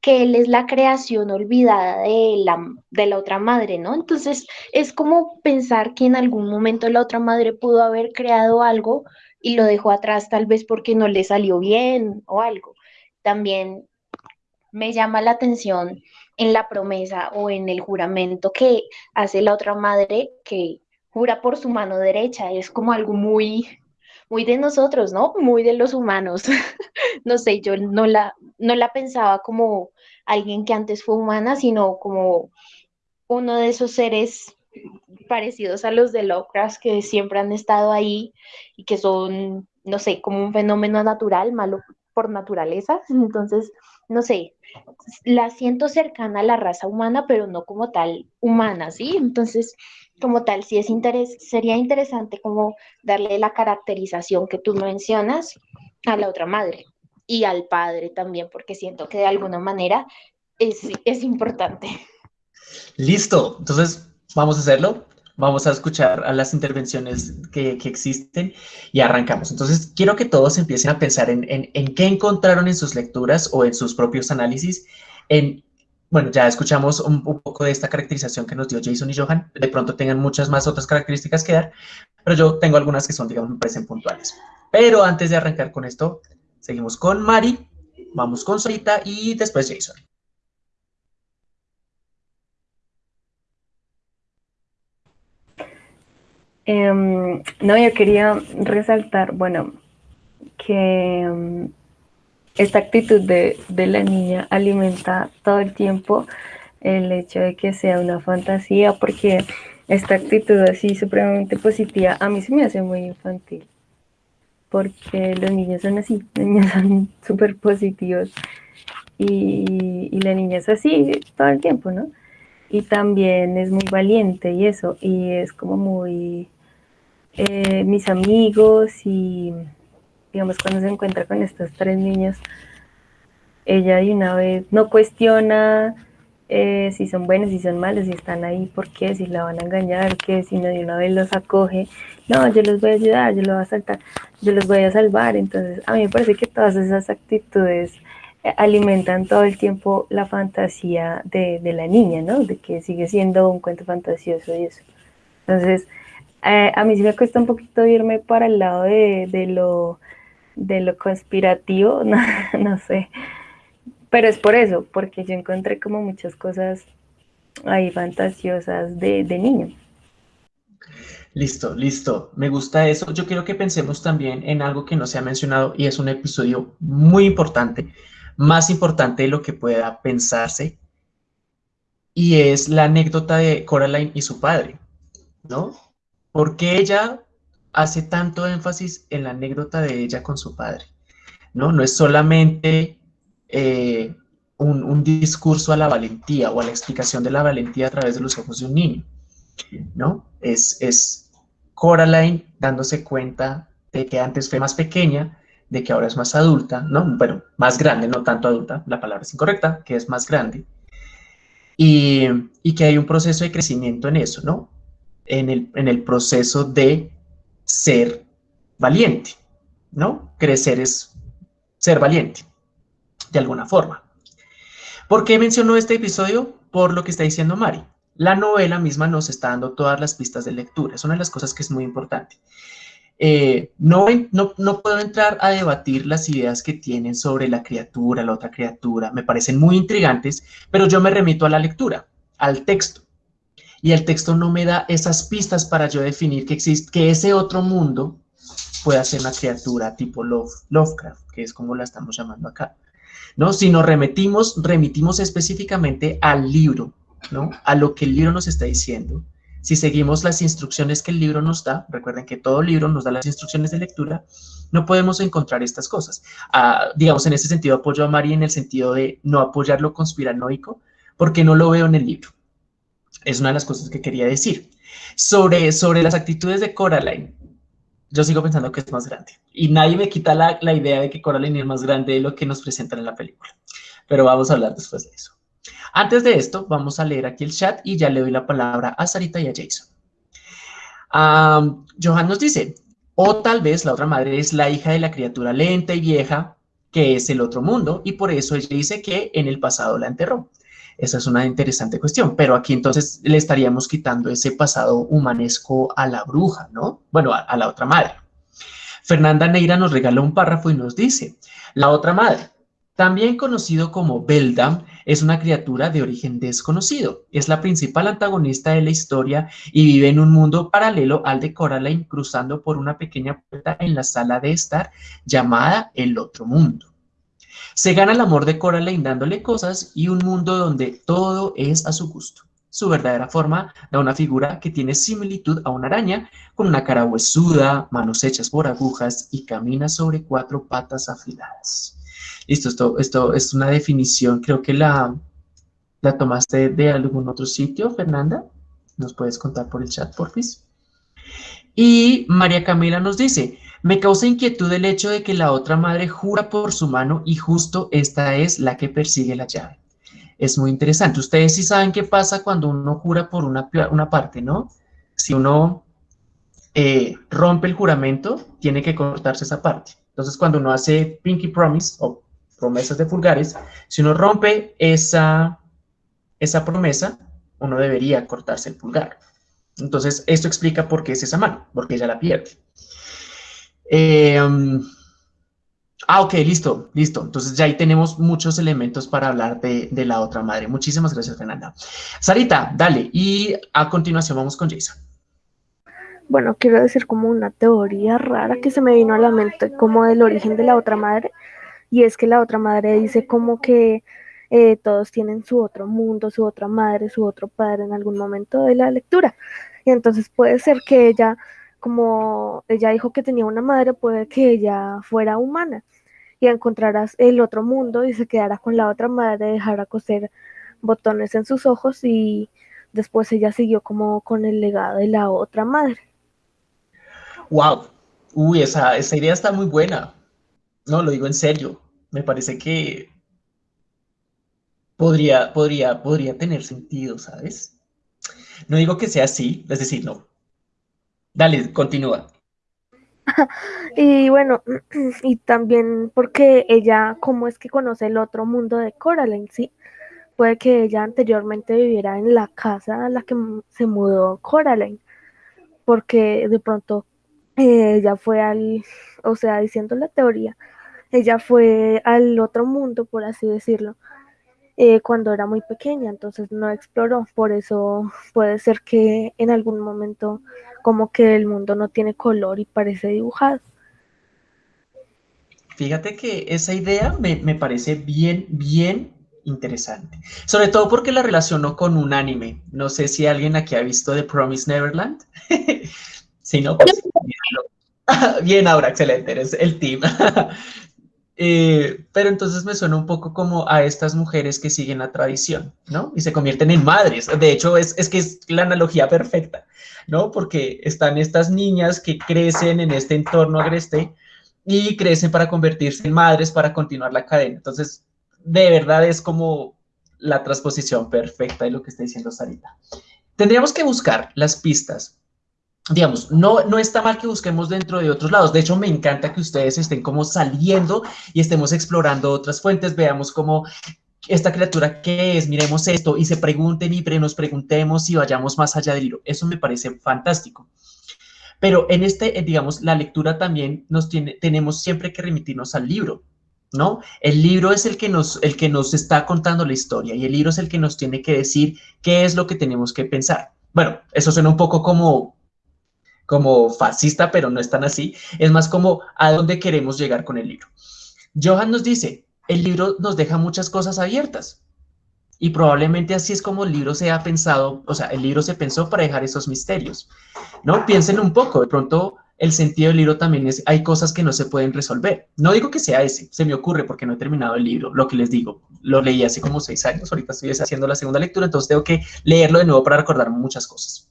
que él es la creación olvidada de la, de la otra madre, ¿no? Entonces es como pensar que en algún momento la otra madre pudo haber creado algo y lo dejó atrás tal vez porque no le salió bien o algo. También me llama la atención en la promesa o en el juramento que hace la otra madre que jura por su mano derecha. Es como algo muy, muy de nosotros, ¿no? Muy de los humanos. <laughs> no sé, yo no la, no la pensaba como alguien que antes fue humana, sino como uno de esos seres parecidos a los de Lovecraft que siempre han estado ahí y que son, no sé, como un fenómeno natural, malo por naturaleza. Entonces, no sé, la siento cercana a la raza humana, pero no como tal humana, ¿sí? Entonces, como tal, sí es sería interesante como darle la caracterización que tú mencionas a la otra madre y al padre también, porque siento que de alguna manera es, es importante.
Listo, entonces vamos a hacerlo. Vamos a escuchar a las intervenciones que, que, existen y arrancamos. Entonces, quiero que todos empiecen a pensar en, en, en qué encontraron en sus lecturas o en sus propios análisis, en bueno, ya escuchamos un, poco de esta caracterización que nos dio Jason y Johan. De pronto tengan muchas más otras características que dar, pero yo tengo algunas que son, digamos, me parecen puntuales. Pero antes de arrancar con esto, seguimos con Mari, vamos con Solita y después Jason.
Em, no, yo quería resaltar, bueno, que em, esta actitud de, la niña alimenta todo el tiempo el hecho de que sea una fantasía, porque esta actitud así supremamente positiva a mí se me hace muy infantil, porque los niños son así, los niños son <laughs> súper positivos y, la niña es así todo el tiempo, ¿no? Y también es muy valiente y eso, y es como muy eh, mis amigos y digamos, cuando se encuentra con estos tres niños, ella de una vez no cuestiona eh, si son buenos, si son malos, si están ahí, por qué, si la van a engañar, que si no de una vez los acoge, no, yo los voy a ayudar, yo los voy a saltar, yo los voy a salvar. Entonces, a mí me parece que todas esas actitudes eh, alimentan todo el tiempo la fantasía de, la niña, ¿no? De que sigue siendo un cuento fantasioso y eso. Entonces, eh, a mí sí me cuesta un poquito irme para el lado de, de lo de lo conspirativo, <laughs> no, sé. Pero es por eso, porque yo encontré como muchas cosas ahí fantasiosas de, de niño.
Listo, listo. Me gusta eso. Yo quiero que pensemos también en algo que no se ha mencionado y es un episodio muy importante, más importante de lo que pueda pensarse, y es la anécdota de Coraline y su padre, ¿no? Porque ella hace tanto énfasis en la anécdota de ella con su padre, ¿no? No es solamente eh, un, discurso a la valentía o a la explicación de la valentía a través de los ojos de un niño, ¿no? Es, es Coraline dándose cuenta de que antes fue más pequeña, de que ahora es más adulta, ¿no? Bueno, más grande, no tanto adulta, la palabra es incorrecta, que es más grande. Y, y que hay un proceso de crecimiento en eso, ¿no? En el, proceso de ser valiente, ¿no? Crecer es ser valiente, de alguna forma. ¿Por qué mencionó este episodio? Por lo que está diciendo Mari. La novela misma nos está dando todas las pistas de lectura. Es una de las cosas que es muy importante. Eh, no, no, puedo entrar a debatir las ideas que tienen sobre la criatura, la otra criatura. Me parecen muy intrigantes, pero yo me remito a la lectura, al texto. Y el texto no me da esas pistas para yo definir que, existe, que ese otro mundo pueda ser una criatura tipo Love, Lovecraft, que es como la estamos llamando acá. ¿no? Si nos remitimos, remitimos específicamente al libro, ¿no? A lo que el libro nos está diciendo. Si seguimos las instrucciones que el libro nos da, recuerden que todo libro nos da las instrucciones de lectura, no podemos encontrar estas cosas. Ah, digamos, en ese sentido apoyo a Mari en el sentido de no apoyar lo conspiranoico, porque no lo veo en el libro. Es una de las cosas que quería decir. Sobre, sobre las actitudes de Coraline, yo sigo pensando que es más grande. Y nadie me quita la, la, idea de que Coraline es más grande de lo que nos presentan en la película. Pero vamos a hablar después de eso. Antes de esto, vamos a leer aquí el chat y ya le doy la palabra a Sarita y a Jason. Johan nos dice, o tal vez la otra madre es la hija de la criatura lenta y vieja que es el otro mundo y por eso ella dice que en el pasado la enterró. Esa es una interesante cuestión, pero aquí entonces le estaríamos quitando ese pasado humanesco a la bruja, ¿no? Bueno, a, la otra madre. Fernanda Neira nos regala un párrafo y nos dice, la otra madre, también conocido como Beldam, es una criatura de origen desconocido. Es la principal antagonista de la historia y vive en un mundo paralelo al de Coraline, cruzando por una pequeña puerta en la sala de estar llamada el otro mundo. Se gana el amor de Coraline dándole cosas y un mundo donde todo es a su gusto. Su verdadera forma da una figura que tiene similitud a una araña, con una cara huesuda, manos hechas por agujas y camina sobre cuatro patas afiladas. Listo, esto, esto es una definición, creo que la, la tomaste de algún otro sitio, Fernanda. ¿Nos puedes contar por el chat, porfis? Y María Camila nos dice, me causa inquietud el hecho de que la otra madre jura por su mano y justo esta es la que persigue la llave. Es muy interesante. Ustedes sí saben qué pasa cuando uno jura por una, parte, ¿no? Si uno eh, rompe el juramento, tiene que cortarse esa parte. Entonces, cuando uno hace pinky promise o promesas de pulgares, si uno rompe esa, esa promesa, uno debería cortarse el pulgar. Entonces, esto explica por qué es esa mano, porque ella la pierde. Eh, ah, ok, listo, listo. Entonces ya ahí tenemos muchos elementos para hablar de, de, la otra madre. Muchísimas gracias, Fernanda. Sarita, dale. Y a continuación vamos con Jason.
Bueno, quiero decir como una teoría rara que se me vino a la mente, como del origen de la otra madre. Y es que la otra madre dice como que eh, todos tienen su otro mundo, su otra madre, su otro padre en algún momento de la lectura. Y entonces puede ser que ella como ella dijo que tenía una madre, puede que ella fuera humana y encontraras el otro mundo y se quedara con la otra madre, dejara coser botones en sus ojos y después ella siguió como con el legado de la otra madre.
Wow, uy, esa, esa idea está muy buena. No, lo digo en serio. Me parece que podría, podría, podría tener sentido, ¿sabes? No digo que sea así, es decir, no, Dale, continúa. <laughs>
y bueno, <clears throat> y también porque ella, ¿cómo es que conoce el otro mundo de Coraline? Sí, puede que ella anteriormente viviera en la casa a la que se mudó Coraline, porque de pronto eh, ella fue al, o sea, diciendo la teoría, ella fue al otro mundo, por así decirlo, eh, cuando era muy pequeña, entonces no exploró, por eso puede ser que en algún momento como que el mundo no tiene color y parece dibujado.
Fíjate que esa idea me, me parece bien, bien interesante. Sobre todo porque la relaciono con un anime. No sé si alguien aquí ha visto The Promise Neverland. <laughs> si no, pues... Bien, Aura, excelente, eres el team. <laughs> Eh, pero entonces me suena un poco como a estas mujeres que siguen la tradición, ¿no? Y se convierten en madres. De hecho, es, es que es la analogía perfecta, ¿no? Porque están estas niñas que crecen en este entorno agreste y crecen para convertirse en madres para continuar la cadena. Entonces, de verdad es como la transposición perfecta de lo que está diciendo Sarita. Tendríamos que buscar las pistas. Digamos, no, no está mal que busquemos dentro de otros lados. De hecho, me encanta que ustedes estén como saliendo y estemos explorando otras fuentes. Veamos cómo esta criatura qué es, miremos esto y se pregunten y nos preguntemos y vayamos más allá del libro. Eso me parece fantástico. Pero en este, eh, digamos, la lectura también nos tiene, tenemos siempre que remitirnos al libro, ¿no? El libro es el que, nos, el que nos está contando la historia y el libro es el que nos tiene que decir qué es lo que tenemos que pensar. Bueno, eso suena un poco como, como fascista, pero no es tan así. Es más como a dónde queremos llegar con el libro. Johan nos dice, el libro nos deja muchas cosas abiertas. Y probablemente así es como el libro se ha pensado, o sea, el libro se pensó para dejar esos misterios, ¿no? Piensen un poco, de pronto el sentido del libro también es, hay cosas que no se pueden resolver. No digo que sea ese, se me ocurre porque no he terminado el libro, lo que les digo, lo leí hace como seis años, ahorita estoy haciendo la segunda lectura, entonces tengo que leerlo de nuevo para recordarme muchas cosas.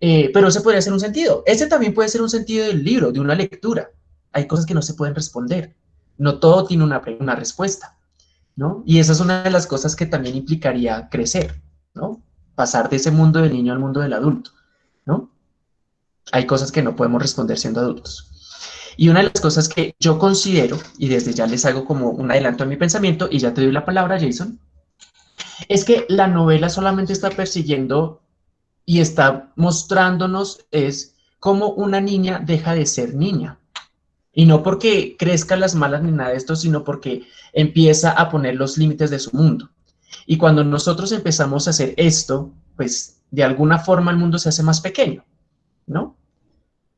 Eh, pero ese podría ser un sentido. Ese también puede ser un sentido del libro, de una lectura. Hay cosas que no se pueden responder. No todo tiene una, una respuesta. ¿no? Y esa es una de las cosas que también implicaría crecer, ¿no? Pasar de ese mundo del niño al mundo del adulto, ¿no? Hay cosas que no podemos responder siendo adultos. Y una de las cosas que yo considero, y desde ya les hago como un adelanto a mi pensamiento, y ya te doy la palabra, Jason, es que la novela solamente está persiguiendo y está mostrándonos es cómo una niña deja de ser niña. Y no porque crezcan las malas ni nada de esto, sino porque empieza a poner los límites de su mundo. Y cuando nosotros empezamos a hacer esto, pues de alguna forma el mundo se hace más pequeño, ¿no?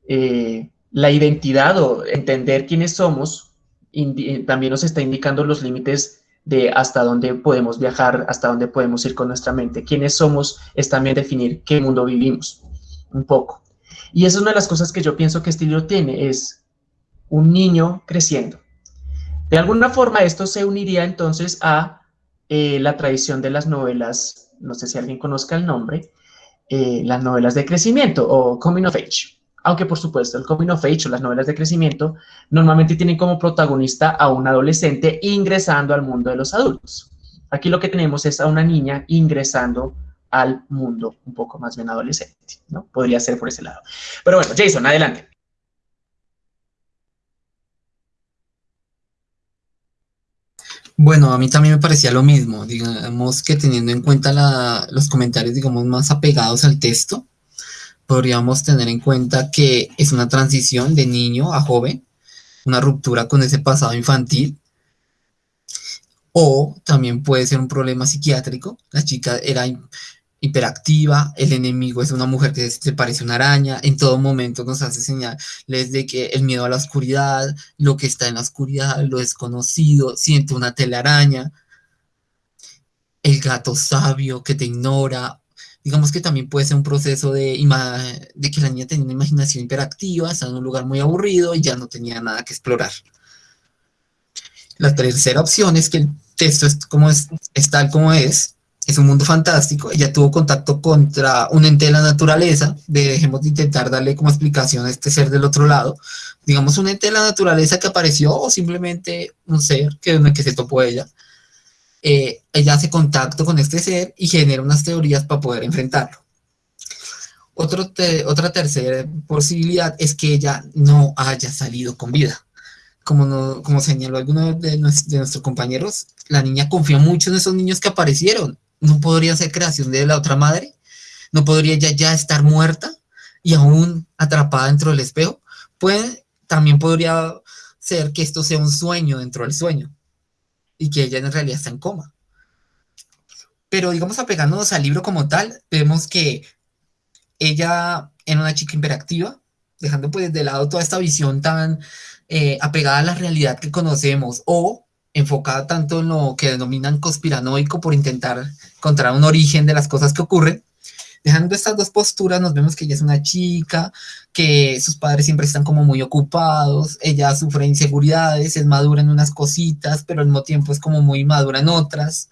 Eh, la identidad o entender quiénes somos también nos está indicando los límites de hasta dónde podemos viajar, hasta dónde podemos ir con nuestra mente. Quiénes somos es también definir qué mundo vivimos, un poco. Y esa es una de las cosas que yo pienso que este libro tiene, es un niño creciendo. De alguna forma esto se uniría entonces a eh, la tradición de las novelas, no sé si alguien conozca el nombre, eh, las novelas de crecimiento o coming of age. Aunque por supuesto el coming of age o las novelas de crecimiento normalmente tienen como protagonista a un adolescente ingresando al mundo de los adultos. Aquí lo que tenemos es a una niña ingresando al mundo un poco más bien adolescente, ¿no? Podría ser por ese lado. Pero bueno, Jason, adelante.
Bueno, a mí también me parecía lo mismo, digamos que teniendo en cuenta los comentarios, digamos, más apegados al texto, podríamos tener en cuenta que es una transición de niño a joven, una ruptura con ese pasado infantil, o también puede ser un problema psiquiátrico, la chica era hiperactiva, el enemigo es una mujer que se parece a una araña, en todo momento nos hace señales de que el miedo a la oscuridad, lo que está en la oscuridad, lo desconocido, siente una telaraña, el gato sabio que te ignora, digamos que también puede ser un proceso de, de que la niña tenía una imaginación hiperactiva, está en un lugar muy aburrido y ya no tenía nada que explorar. La tercera opción es que el texto es, como es, es tal como es, es un mundo fantástico, ella tuvo contacto contra un ente de la naturaleza, dejemos de intentar darle como explicación a este ser del otro lado, digamos un ente de la naturaleza que apareció o simplemente un ser que, que se topó ella, eh, ella hace contacto con este ser y genera unas teorías para poder enfrentarlo. Otro otra tercera posibilidad es que ella no haya salido con vida. Como, como señaló alguno de, de nuestros compañeros, la niña confía mucho en esos niños que aparecieron no podría ser creación de la otra madre, no podría ella ya estar muerta y aún atrapada dentro del espejo. Puede, también podría ser que esto sea un sueño dentro del sueño y que ella en realidad está en coma. Pero digamos, apegándonos al libro como tal, vemos que ella era una chica hiperactiva, dejando pues de lado toda esta visión tan eh, apegada a la realidad que conocemos o enfocada tanto en lo que denominan conspiranoico por intentar encontrar un origen de las cosas que ocurren. Dejando estas dos posturas, nos vemos que ella es una chica, que sus padres siempre están como muy ocupados, ella sufre inseguridades, es madura en unas cositas, pero al mismo tiempo es como muy madura en otras.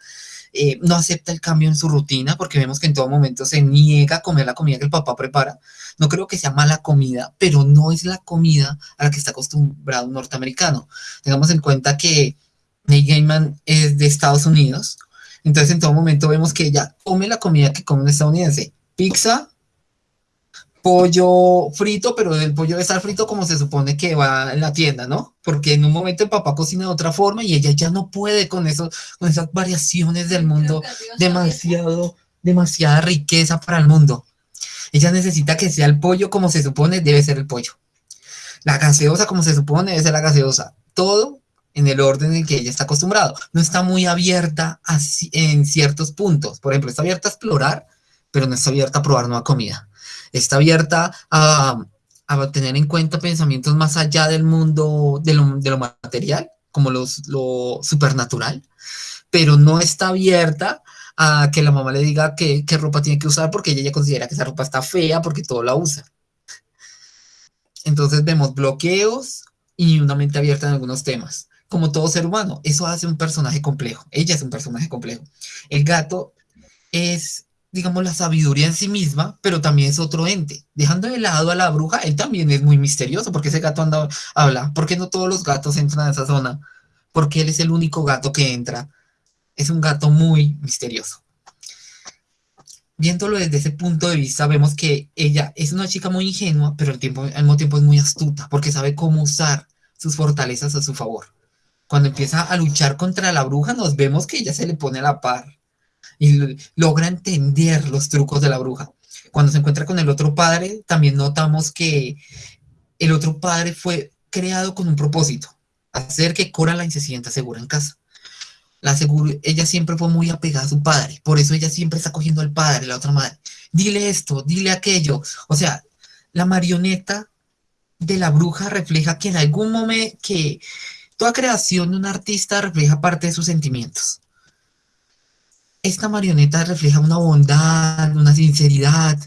eh, no acepta el cambio en su rutina porque vemos que en todo momento se niega a comer la comida que el papá prepara. No creo que sea mala comida, pero no es la comida a la que está acostumbrado un norteamericano. Tengamos en cuenta que Nate Gaiman es de Estados Unidos, entonces en todo momento vemos que ella come la comida que come un estadounidense. Pizza, pollo frito, pero el pollo debe estar frito como se supone que va en la tienda, ¿no? Porque en un momento el papá cocina de otra forma y ella ya no puede con, eso, con esas variaciones del mundo, demasiado, demasiada riqueza para el mundo. Ella necesita que sea el pollo como se supone debe ser el pollo. La gaseosa como se supone debe ser la gaseosa. Todo en el orden en que ella está acostumbrado. No está muy abierta en ciertos puntos. Por ejemplo, está abierta a explorar, pero no está abierta a probar nueva comida está abierta a, tener en cuenta pensamientos más allá del mundo de lo, material, como los, lo supernatural, pero no está abierta a que la mamá le diga qué, ropa tiene que usar porque ella ya considera que esa ropa está fea porque todo la usa. Entonces vemos bloqueos y una mente abierta en algunos temas. Como todo ser humano, eso hace un personaje complejo. Ella es un personaje complejo. El gato es digamos, la sabiduría en sí misma, pero también es otro ente. Dejando de lado a la bruja, él también es muy misterioso, porque ese gato anda, habla, porque no todos los gatos entran a esa zona, porque él es el único gato que entra. Es un gato muy misterioso. Viéndolo desde ese punto de vista, vemos que ella es una chica muy ingenua, pero al, mismo tiempo es muy astuta, porque sabe cómo usar sus fortalezas a su favor. Cuando empieza a luchar contra la bruja, nos vemos que ella se le pone a la par y logra entender los trucos de la bruja. Cuando se encuentra con el otro padre, también notamos que el otro padre fue creado con un propósito, hacer que Coraline se sienta segura en casa. La ella siempre fue muy apegada a su padre, por eso ella siempre está cogiendo al padre, la otra madre. Dile esto, dile aquello. O sea, la marioneta de la bruja refleja que en algún momento, que toda creación de un artista refleja parte de sus sentimientos esta marioneta refleja una bondad, una sinceridad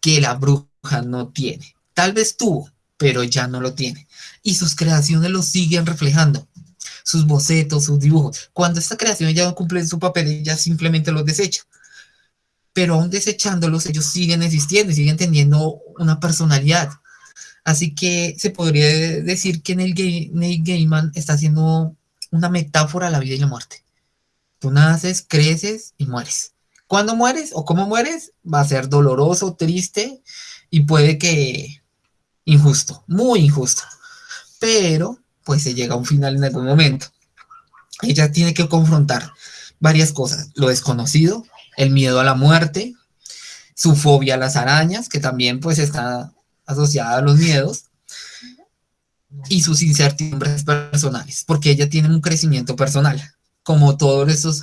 que la bruja no tiene. Tal vez tuvo, pero ya no lo tiene. Y sus creaciones lo siguen reflejando. Sus bocetos, sus dibujos. Cuando esta creación ya no cumple su papel, ella simplemente los desecha. Pero aún desechándolos, ellos siguen existiendo y siguen teniendo una personalidad. Así que se podría decir que Neil Gaiman está haciendo una metáfora a la vida y la muerte. Tú naces, creces y mueres. Cuando mueres o cómo mueres va a ser doloroso, triste y puede que injusto, muy injusto. Pero pues se llega a un final en algún momento. Ella tiene que confrontar varias cosas, lo desconocido, el miedo a la muerte, su fobia a las arañas, que también pues está asociada a los miedos, y sus incertidumbres personales, porque ella tiene un crecimiento personal como todos estos,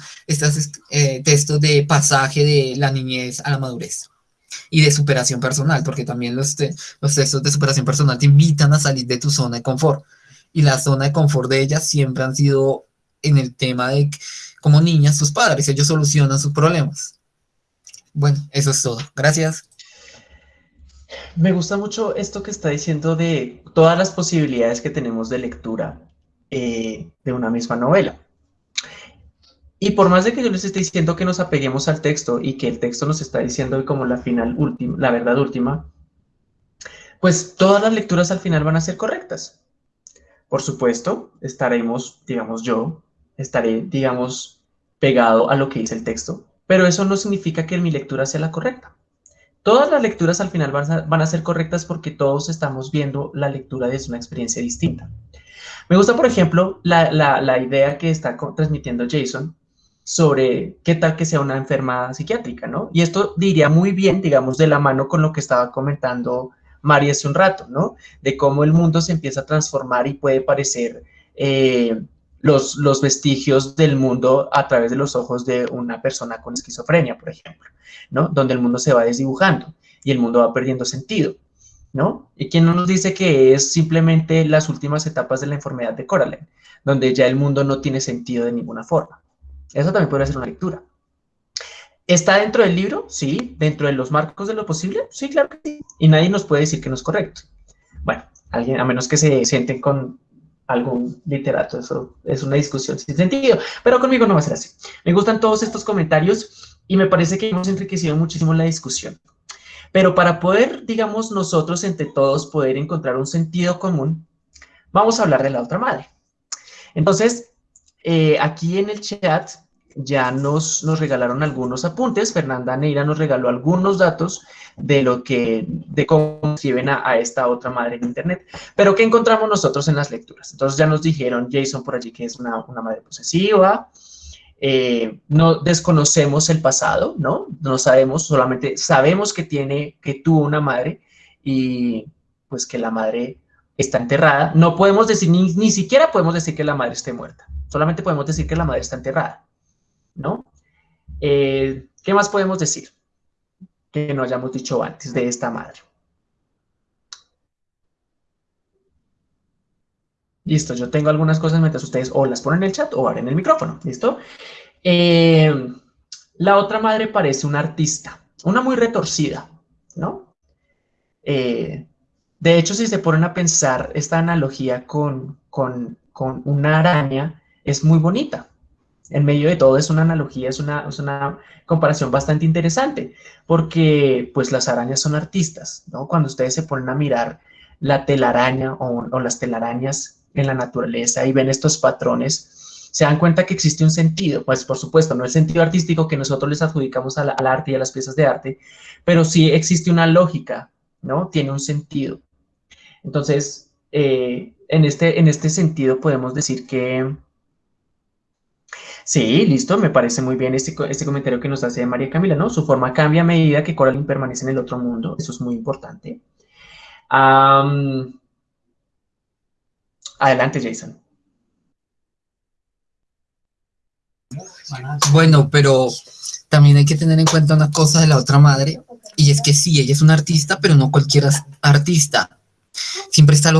eh, textos de pasaje de la niñez a la madurez y de superación personal, porque también los, los textos de superación personal te invitan a salir de tu zona de confort. Y la zona de confort de ellas siempre han sido en el tema de como niñas sus padres, ellos solucionan sus problemas. Bueno, eso es todo. Gracias.
Me gusta mucho esto que está diciendo de todas las posibilidades que tenemos de lectura eh, de una misma novela. Y por más de que yo les esté diciendo que nos apeguemos al texto y que el texto nos está diciendo como la final última, la verdad última, pues todas las lecturas al final van a ser correctas. Por supuesto, estaremos, digamos yo, estaré, digamos, pegado a lo que dice el texto, pero eso no significa que mi lectura sea la correcta. Todas las lecturas al final van a, ser correctas porque todos estamos viendo la lectura desde una experiencia distinta. Me gusta, por ejemplo, la, la idea que está transmitiendo Jason sobre qué tal que sea una enferma psiquiátrica, ¿no? Y esto diría muy bien, digamos, de la mano con lo que estaba comentando María hace un rato, ¿no? De cómo el mundo se empieza a transformar y puede parecer eh, los, los vestigios del mundo a través de los ojos de una persona con esquizofrenia, por ejemplo, ¿no? Donde el mundo se va desdibujando y el mundo va perdiendo sentido, ¿no? Y quién no nos dice que es simplemente las últimas etapas de la enfermedad de Coraline, donde ya el mundo no tiene sentido de ninguna forma. Eso también podría ser una lectura. ¿Está dentro del libro? Sí. ¿Dentro de los marcos de lo posible? Sí, claro que sí. Y nadie nos puede decir que no es correcto. Bueno, alguien, a menos que se sienten con algún literato. Eso es una discusión sin sentido, pero conmigo no va a ser así. Me gustan todos estos comentarios y me parece que hemos enriquecido muchísimo la discusión. Pero para poder, digamos, nosotros entre todos poder encontrar un sentido común, vamos a hablar de la otra madre. Entonces, eh, aquí en el chat ya nos, nos regalaron algunos apuntes. Fernanda Neira nos regaló algunos datos de lo que, de cómo escriben a, esta otra madre en Internet. Pero ¿qué encontramos nosotros en las lecturas? Entonces ya nos dijeron Jason por allí que es una, una madre posesiva, eh, no desconocemos el pasado, ¿no? No sabemos, solamente sabemos que tiene, que tuvo una madre y pues que la madre está enterrada. No podemos decir, ni, ni siquiera podemos decir que la madre esté muerta. Solamente podemos decir que la madre está enterrada, ¿no? Eh, ¿Qué más podemos decir que no hayamos dicho antes de esta madre? Listo, yo tengo algunas cosas mientras ustedes o las ponen en el chat o abren el micrófono, ¿listo? Eh, la otra madre parece una artista, una muy retorcida, ¿no? Eh, de hecho, si se ponen a pensar, esta analogía con, con, con, una araña es muy bonita. En medio de todo es una analogía, es una, comparación bastante interesante, porque pues las arañas son artistas, ¿no? Cuando ustedes se ponen a mirar la telaraña o, o las telarañas en la naturaleza y ven estos patrones, se dan cuenta que existe un sentido, pues por supuesto, no el sentido artístico que nosotros les adjudicamos al, arte y a las piezas de arte, pero sí existe una lógica, ¿no? Tiene un sentido. Entonces, eh, en, este, en este sentido podemos decir que... Sí, listo, me parece muy bien este, este comentario que nos hace María Camila, ¿no? Su forma cambia a medida que Coraline permanece en el otro mundo, eso es muy importante. Adelante, Jason.
Bueno, pero también hay que tener en cuenta una cosa de la otra madre, y es que sí, ella es una artista, pero no cualquier artista. Siempre está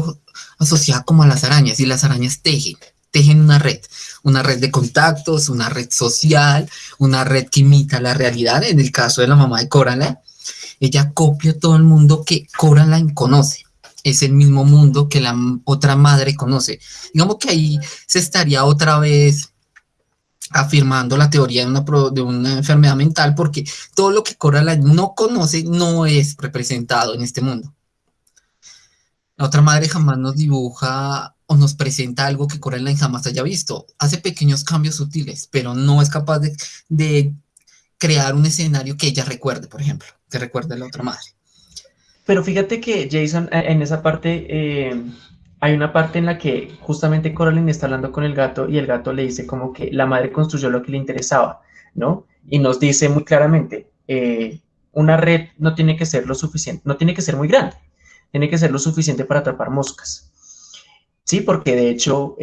asociada como a las arañas, y las arañas tejen, tejen una red, una red de contactos, una red social, una red que imita la realidad. En el caso de la mamá de Coraline, ella copia todo el mundo que Coraline conoce es el mismo mundo que la otra madre conoce. Digamos que ahí se estaría otra vez afirmando la teoría de una, de una enfermedad mental porque todo lo que Coraline no conoce no es representado en este mundo. La otra madre jamás nos dibuja o nos presenta algo que Coraline jamás haya visto. Hace pequeños cambios sutiles, pero no es capaz de, crear un escenario que ella recuerde, por ejemplo, que recuerde a la otra madre.
Pero fíjate que Jason, eh, en esa parte, eh, hay una parte en la que justamente Coraline está hablando con el gato y el gato le dice como que la madre construyó lo que le interesaba, ¿no? Y nos dice muy claramente, eh, una red no tiene que ser lo suficiente, no tiene que ser muy grande, tiene que ser lo suficiente para atrapar moscas. Sí, porque de hecho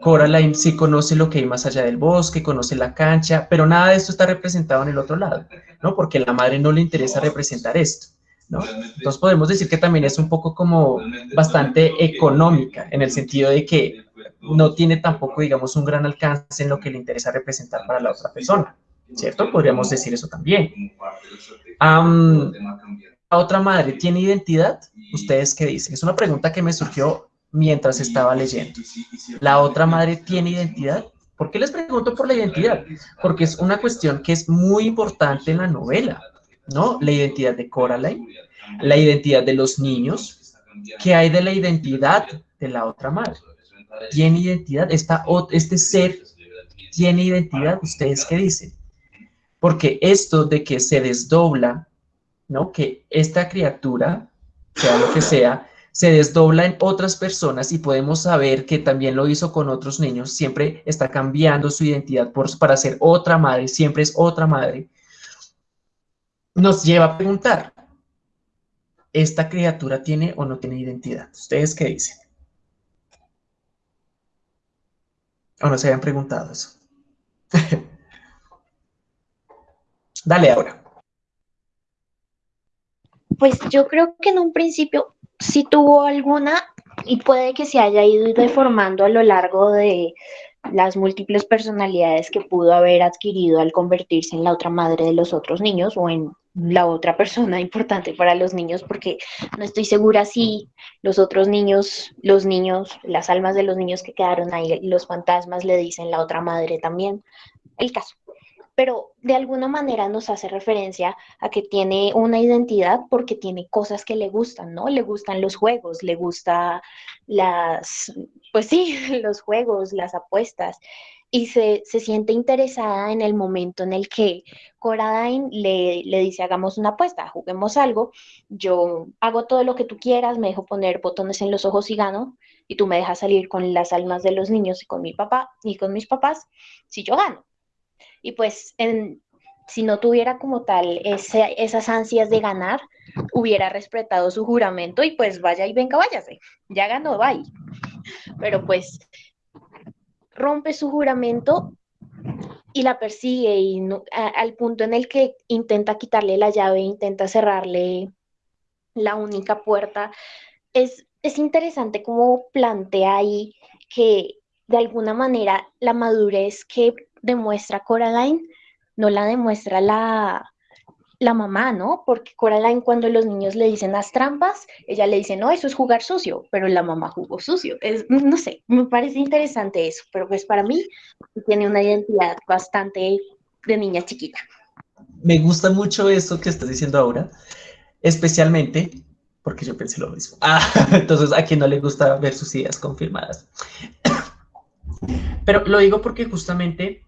Coraline sí conoce lo que hay más allá del bosque, conoce la cancha, pero nada de esto está representado en el otro lado, ¿no? Porque a la madre no le interesa representar esto. Entonces podemos decir que también es un poco como bastante económica, en el sentido de que no tiene tampoco, digamos, un gran alcance en lo que le interesa representar para la otra persona, ¿cierto? Podríamos decir eso también. ¿La otra madre tiene identidad? ¿Ustedes qué dicen? Es una pregunta que me surgió mientras estaba leyendo. ¿La otra madre tiene identidad? ¿Por qué les pregunto por la identidad? Porque es una cuestión que es muy importante en la novela. ¿no? La identidad de Coraline, la identidad de los niños, ¿qué hay de la identidad de la otra madre? ¿Tiene identidad? Esta, este ser tiene identidad, ¿ustedes qué dicen? Porque esto de que se desdobla, ¿no? Que esta criatura, sea lo que sea, se desdobla en otras personas y podemos saber que también lo hizo con otros niños, siempre está cambiando su identidad por, para ser otra madre, siempre es otra madre nos lleva a preguntar, ¿esta criatura tiene o no tiene identidad? ¿Ustedes qué dicen? ¿O no se habían preguntado eso? <laughs> Dale ahora.
Pues yo creo que en un principio sí tuvo alguna y puede que se haya ido deformando a lo largo de las múltiples personalidades que pudo haber adquirido al convertirse en la otra madre de los otros niños o en la otra persona <laughs> importante para los niños, porque no estoy segura si los otros niños, los niños, las almas de los niños que quedaron ahí, los fantasmas le dicen la otra madre también, el caso. Pero de alguna manera nos hace referencia a que tiene una identidad porque tiene cosas que le gustan, ¿no? Le gustan los juegos, le gusta las, pues sí, <laughs> los juegos, las apuestas y se, siente interesada en el momento en el que Coraline le, le, dice, hagamos una apuesta, juguemos algo, yo hago todo lo que tú quieras, me dejo poner botones en los ojos y gano, y tú me dejas salir con las almas de los niños y con mi papá y con mis papás, si yo gano. Y pues en, si no tuviera como tal esas ansias de ganar, hubiera respetado su juramento y pues vaya y venga, váyase, ya ganó, bye. Pero pues rompe su juramento y la persigue y al punto en el que intenta quitarle la llave, intenta cerrarle la única puerta. Es, es interesante cómo plantea ahí que de alguna manera la madurez que demuestra Coraline no la demuestra la, la mamá, ¿no? Porque Coraline cuando los niños le dicen las trampas, ella le dice, no, eso es jugar sucio, pero la mamá jugó sucio. Es, no sé, me parece interesante eso, pero pues para mí tiene una identidad bastante de niña chiquita.
Me gusta mucho eso que estás diciendo ahora, especialmente porque yo pensé lo mismo. <laughs> Ah, entonces a quien no le gusta ver sus ideas confirmadas. <coughs> Pero lo digo porque justamente,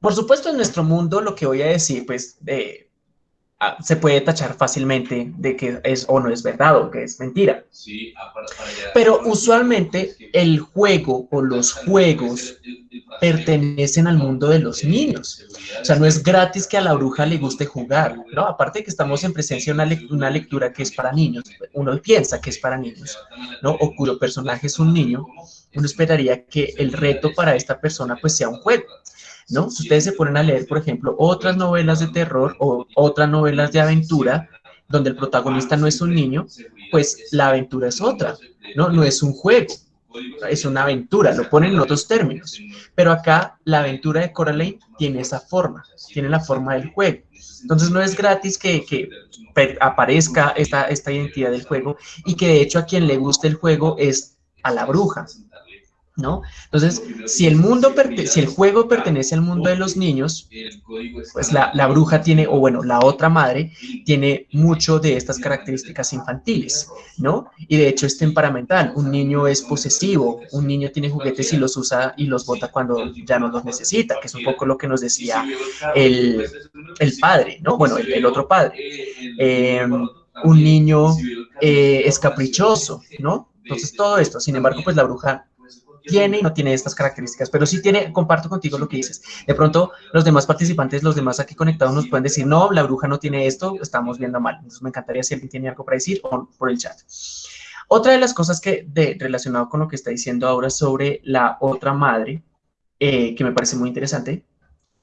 por supuesto en nuestro mundo lo que voy a decir, pues, Ah, se puede tachar fácilmente de que es o no es verdad o que es mentira. Ah, Pero usualmente el juego o los juegos pertenecen al mundo de los niños. O sea, no es gratis que a la bruja le guste jugar, ¿no? Aparte de que estamos en presencia de una, lectura que es para niños, uno piensa que es para niños, ¿no? O cuyo personaje es un niño, uno esperaría que el reto para esta persona pues sea un juego. ¿No? Si ustedes se ponen a leer, por ejemplo, otras novelas de terror o otras novelas de aventura, donde el protagonista no es un niño, pues la aventura es otra, ¿no? No es un juego, es una aventura, lo ponen en otros términos. Pero acá la aventura de Coraline tiene esa forma, tiene la forma del juego. Entonces no es gratis que, que aparezca esta, esta identidad del juego y que de hecho a quien le guste el juego es a la bruja, ¿no? Entonces, si el, mundo si el juego pertenece al mundo de los niños, pues la, la, bruja tiene, o bueno, la otra madre, tiene mucho de estas características infantiles, ¿no? Y de hecho es temperamental, un niño es posesivo, un niño tiene juguetes y los usa y los bota cuando ya no los necesita, que es un poco lo que nos decía el, el padre, ¿no? Bueno, el, otro padre. Em, un niño eh, es caprichoso, ¿no? Entonces todo esto, sin embargo, pues la bruja tiene y no tiene estas características, pero sí tiene, comparto contigo lo que dices. De pronto, los demás participantes, los demás aquí conectados nos pueden decir, no, la bruja no tiene esto, estamos viendo mal. Entonces, me encantaría si alguien tiene algo para decir o por el chat. Otra de las cosas que, de, relacionado con lo que está diciendo ahora sobre la otra madre, eh, que me parece muy interesante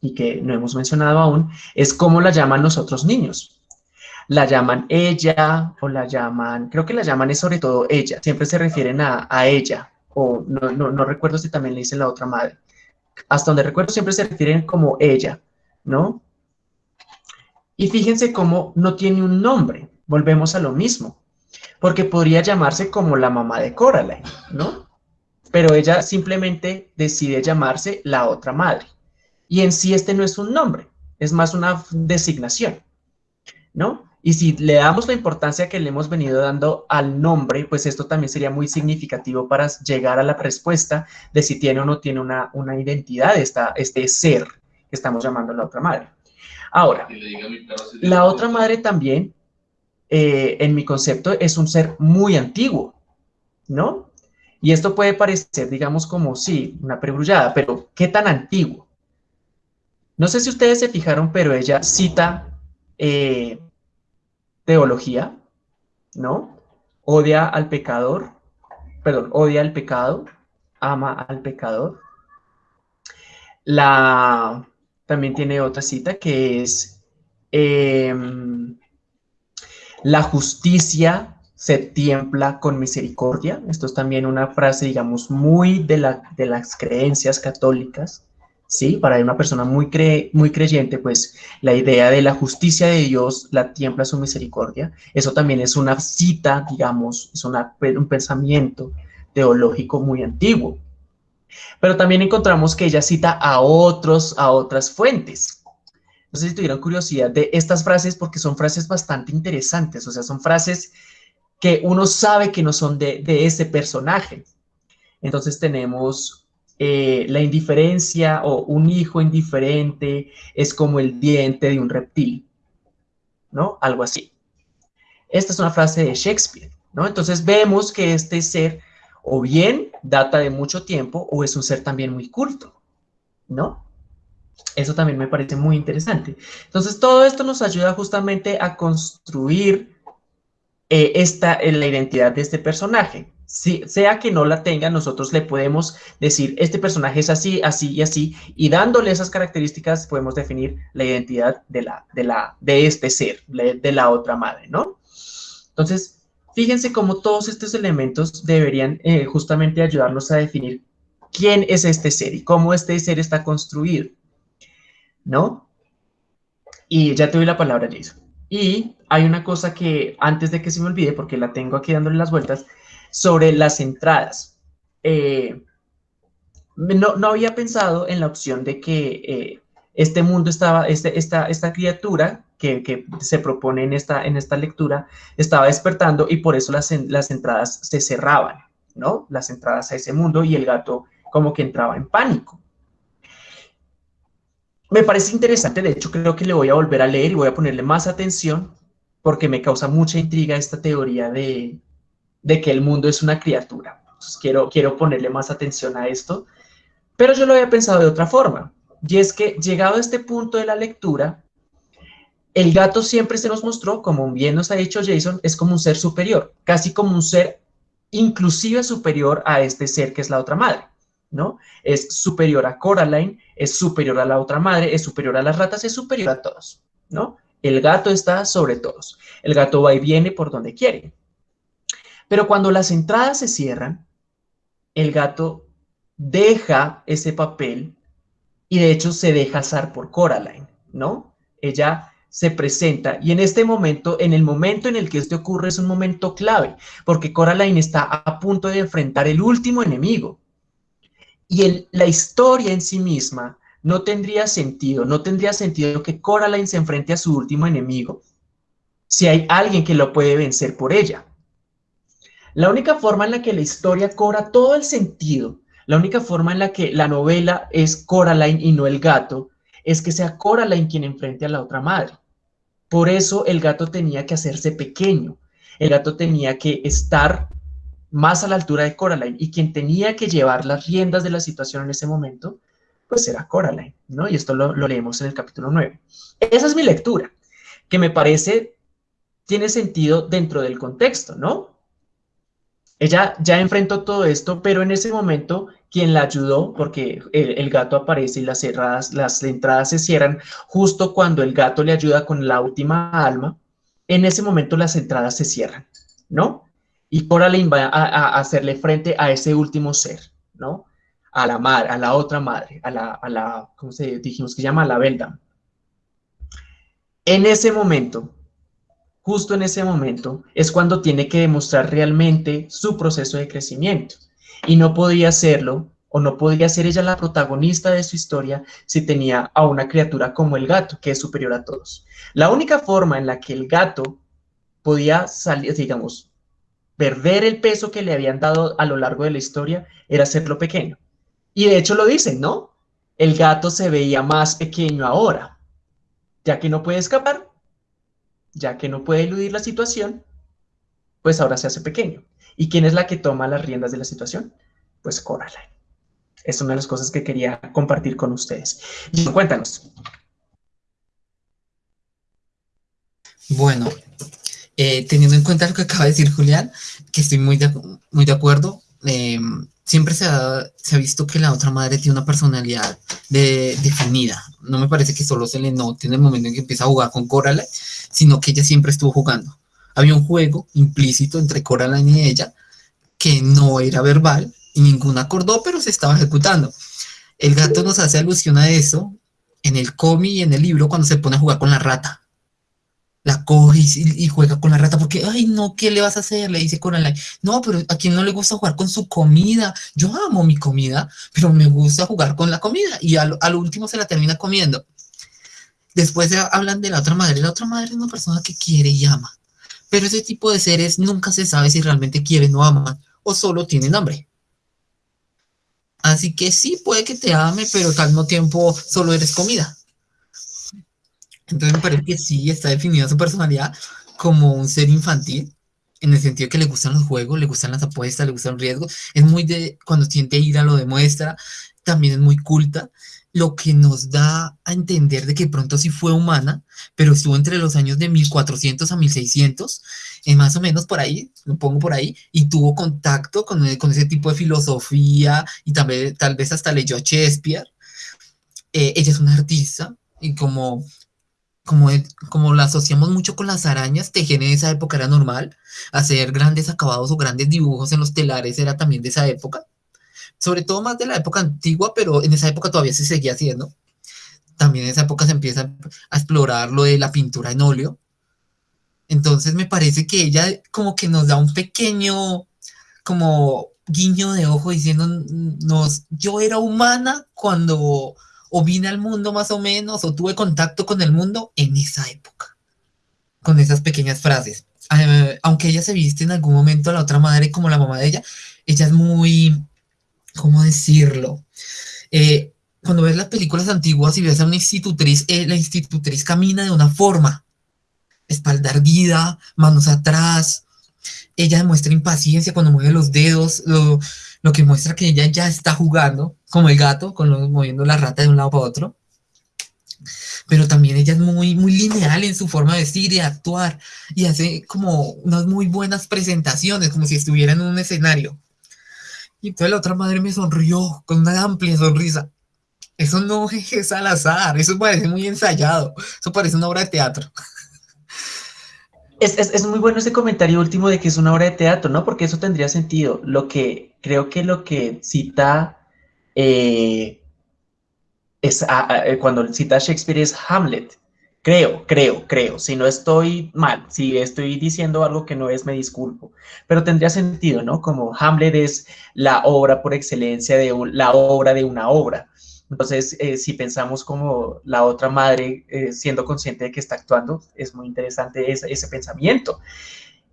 y que no hemos mencionado aún, es cómo la llaman los otros niños. La llaman ella o la llaman, creo que la llaman es sobre todo ella, siempre se refieren a, a ella, o no, no, no, recuerdo si también le dicen la otra madre. Hasta donde recuerdo siempre se refieren como ella, ¿no? Y fíjense cómo no tiene un nombre, volvemos a lo mismo, porque podría llamarse como la mamá de Coraline, ¿no? Pero ella simplemente decide llamarse la otra madre. Y en sí este no es un nombre, es más una designación, ¿no? Y si le damos la importancia que le hemos venido dando al nombre, pues esto también sería muy significativo para llegar a la respuesta de si tiene o no tiene una, una identidad esta, este ser que estamos llamando la otra madre. Ahora, la otra madre también, eh, en mi concepto, es un ser muy antiguo, ¿no? Y esto puede parecer, digamos, como, sí, una pregrullada, pero ¿qué tan antiguo? No sé si ustedes se fijaron, pero ella cita eh, teología, ¿no? Odia al pecador, perdón, odia al pecado, ama al pecador. La, también tiene otra cita que es em, la justicia se tiempla con misericordia. Esto es también una frase, digamos, muy de, la, de las creencias católicas, ¿sí? Para una persona muy, cre muy creyente, pues la idea de la justicia de Dios la tiembla su misericordia. Eso también es una cita, digamos, es un pensamiento teológico muy antiguo. Pero también encontramos que ella cita a otros, a otras fuentes. No sé si tuvieron curiosidad de estas frases porque son frases bastante interesantes, o sea, son frases que uno sabe que no son de, de ese personaje. Entonces tenemos eh, la indiferencia o un hijo indiferente es como el diente de un reptil, ¿no? Algo así. Esta es una frase de Shakespeare, ¿no? Entonces vemos que este ser o bien data de mucho tiempo o es un ser también muy culto, ¿no? Eso también me parece muy interesante. Entonces todo esto nos ayuda justamente a construir eh, esta, la identidad de este personaje si, sea que no la tenga, nosotros le podemos decir, este personaje es así, así y así, y dándole esas características podemos definir la identidad de, la, de, la, de este ser, de la otra madre, ¿no? Entonces, fíjense cómo todos estos elementos deberían eh, justamente ayudarnos a definir quién es este ser y cómo este ser está construido, ¿no? Y ya te doy la palabra, Jason. Y hay una cosa que antes de que se me olvide, porque la tengo aquí dándole las vueltas, sobre las entradas. Eh, no, había pensado en la opción de que eh, este mundo estaba, este, esta, esta criatura que, se propone en esta, en esta lectura estaba despertando y por eso las entradas se cerraban, ¿no? Las entradas a ese mundo y el gato como que entraba en pánico. Me parece interesante, de hecho creo que le voy a volver a leer y voy a ponerle más atención porque me causa mucha intriga esta teoría de, que el mundo es una criatura. quiero, quiero ponerle más atención a esto, pero yo lo había pensado de otra forma, y es que llegado a este punto de la lectura, el gato siempre se nos mostró, como bien nos ha dicho Jason, es como un ser superior, casi como un ser inclusive superior a este ser que es la otra madre, ¿no? Es superior a Coraline, es superior a la otra madre, es superior a las ratas, es superior a todos, ¿no? El gato está sobre todos. El gato va y viene por donde quiere. Pero cuando las entradas se cierran, el gato deja ese papel y de hecho se deja asar por Coraline, ¿no? Ella se presenta y en este momento, en el momento en el que esto ocurre es un momento clave, porque Coraline está a punto de enfrentar el último enemigo. Y la historia en sí misma no tendría sentido, no tendría sentido que Coraline se enfrente a su último enemigo si hay alguien que lo puede vencer por ella. La única forma en la que la historia cobra todo el sentido, la única forma en la que la novela es Coraline y no el gato, es que sea Coraline quien enfrente a la otra madre. Por eso el gato tenía que hacerse pequeño, el gato tenía que estar más a la altura de Coraline y quien tenía que llevar las riendas de la situación en ese momento, pues era Coraline, ¿no? Y esto lo, leemos en el capítulo 9. Esa es mi lectura, que me parece tiene sentido dentro del contexto, ¿no? Ella ya enfrentó todo esto, pero en ese momento quien la ayudó, porque el, gato aparece y las, cerradas, las entradas se cierran justo cuando el gato le ayuda con la última alma, en ese momento las entradas se cierran, ¿no? Y Coraline va a, hacerle frente a ese último ser, ¿no? A la madre, a la otra madre, a la, a la ¿cómo se dijimos que se llama? A la Beldam. En ese momento, justo en ese momento es cuando tiene que demostrar realmente su proceso de crecimiento. Y no podía hacerlo, o no podría ser ella la protagonista de su historia si tenía a una criatura como el gato, que es superior a todos. La única forma en la que el gato podía salir, digamos, perder el peso que le habían dado a lo largo de la historia era hacerlo pequeño. Y de hecho lo dicen, ¿no? El gato se veía más pequeño ahora, ya que no puede escapar, ya que no puede eludir la situación, pues ahora se hace pequeño. ¿Y quién es la que toma las riendas de la situación? Pues Coraline. Es una de las cosas que quería compartir con ustedes. Y cuéntanos.
Bueno, eh, teniendo en cuenta lo que acaba de decir Julián, que estoy muy de, muy de acuerdo, eh, siempre se ha, visto que la otra madre tiene una personalidad definida. No me parece que solo se le note en el momento en que empieza a jugar con Coraline, sino que ella siempre estuvo jugando. Había un juego implícito entre Coraline y ella que no era verbal y ninguna acordó, pero se estaba ejecutando. El gato nos hace alusión a eso en el cómic y en el libro cuando se pone a jugar con la rata. La coge y, juega con la rata porque, ay, no, ¿qué le vas a hacer? Le dice Coraline. No, pero a quien no le gusta jugar con su comida. Yo amo mi comida, pero me gusta jugar con la comida. Y al, al último se la termina comiendo. Después hablan de la otra madre. La otra madre es una persona que quiere y ama. Pero ese tipo de seres nunca se sabe si realmente quieren o aman o solo tienen hambre. Así que sí, puede que te ame, pero al mismo tiempo solo eres comida. Entonces me parece que sí está definida su personalidad como un ser infantil, en el sentido que le gustan los juegos, le gustan las apuestas, le gustan los riesgos. Es muy de, cuando siente ira lo demuestra, también es muy culta, lo que nos da a entender de que pronto sí fue humana, pero estuvo entre los años de 1400 a 1600 más o menos por ahí, lo pongo por ahí, y tuvo contacto con, con ese tipo de filosofía y también, tal vez hasta leyó a Shakespeare. Eh, ella es una artista y como, como, como la asociamos mucho con las arañas, tejer en esa época era normal, hacer grandes acabados o grandes dibujos en los telares era también de esa época, sobre todo más de la época antigua, pero en esa época todavía se seguía haciendo. También en esa época se empieza a explorar lo de la pintura en óleo, entonces me parece que ella como que nos da un pequeño como guiño de ojo diciéndonos, yo era humana cuando o vine al mundo más o menos o tuve contacto con el mundo en esa época, con esas pequeñas frases. Eh, aunque ella se viste en algún momento a la otra madre como la mamá de ella, ella es muy, ¿cómo decirlo? Eh, cuando ves las películas antiguas y ves a una institutriz, eh, la institutriz camina de una forma, espalda erguida, manos atrás. Ella demuestra impaciencia cuando mueve los dedos, que muestra que ella ya está jugando, como el gato, con moviendo la rata de un lado para otro. Pero también ella es muy, muy lineal en su forma de vestir y actuar, y hace como unas muy buenas presentaciones, como si estuviera en un escenario. Y entonces la otra madre me sonrió con una amplia sonrisa. Eso no <laughs> es al azar, eso parece muy ensayado, eso parece una obra de teatro. <laughs>
Es, muy bueno ese comentario último de que es una obra de teatro, ¿no? Porque eso tendría sentido. Lo que creo que lo que cita eh, es eh, cuando cita Shakespeare es Hamlet. Creo, creo, creo. Si no estoy mal, si estoy diciendo algo que no es, me disculpo. Pero tendría sentido, ¿no? Como Hamlet es la obra por excelencia de la obra de una obra. Entonces, eh, si pensamos como la otra madre eh, siendo consciente de que está actuando, es muy interesante ese, pensamiento.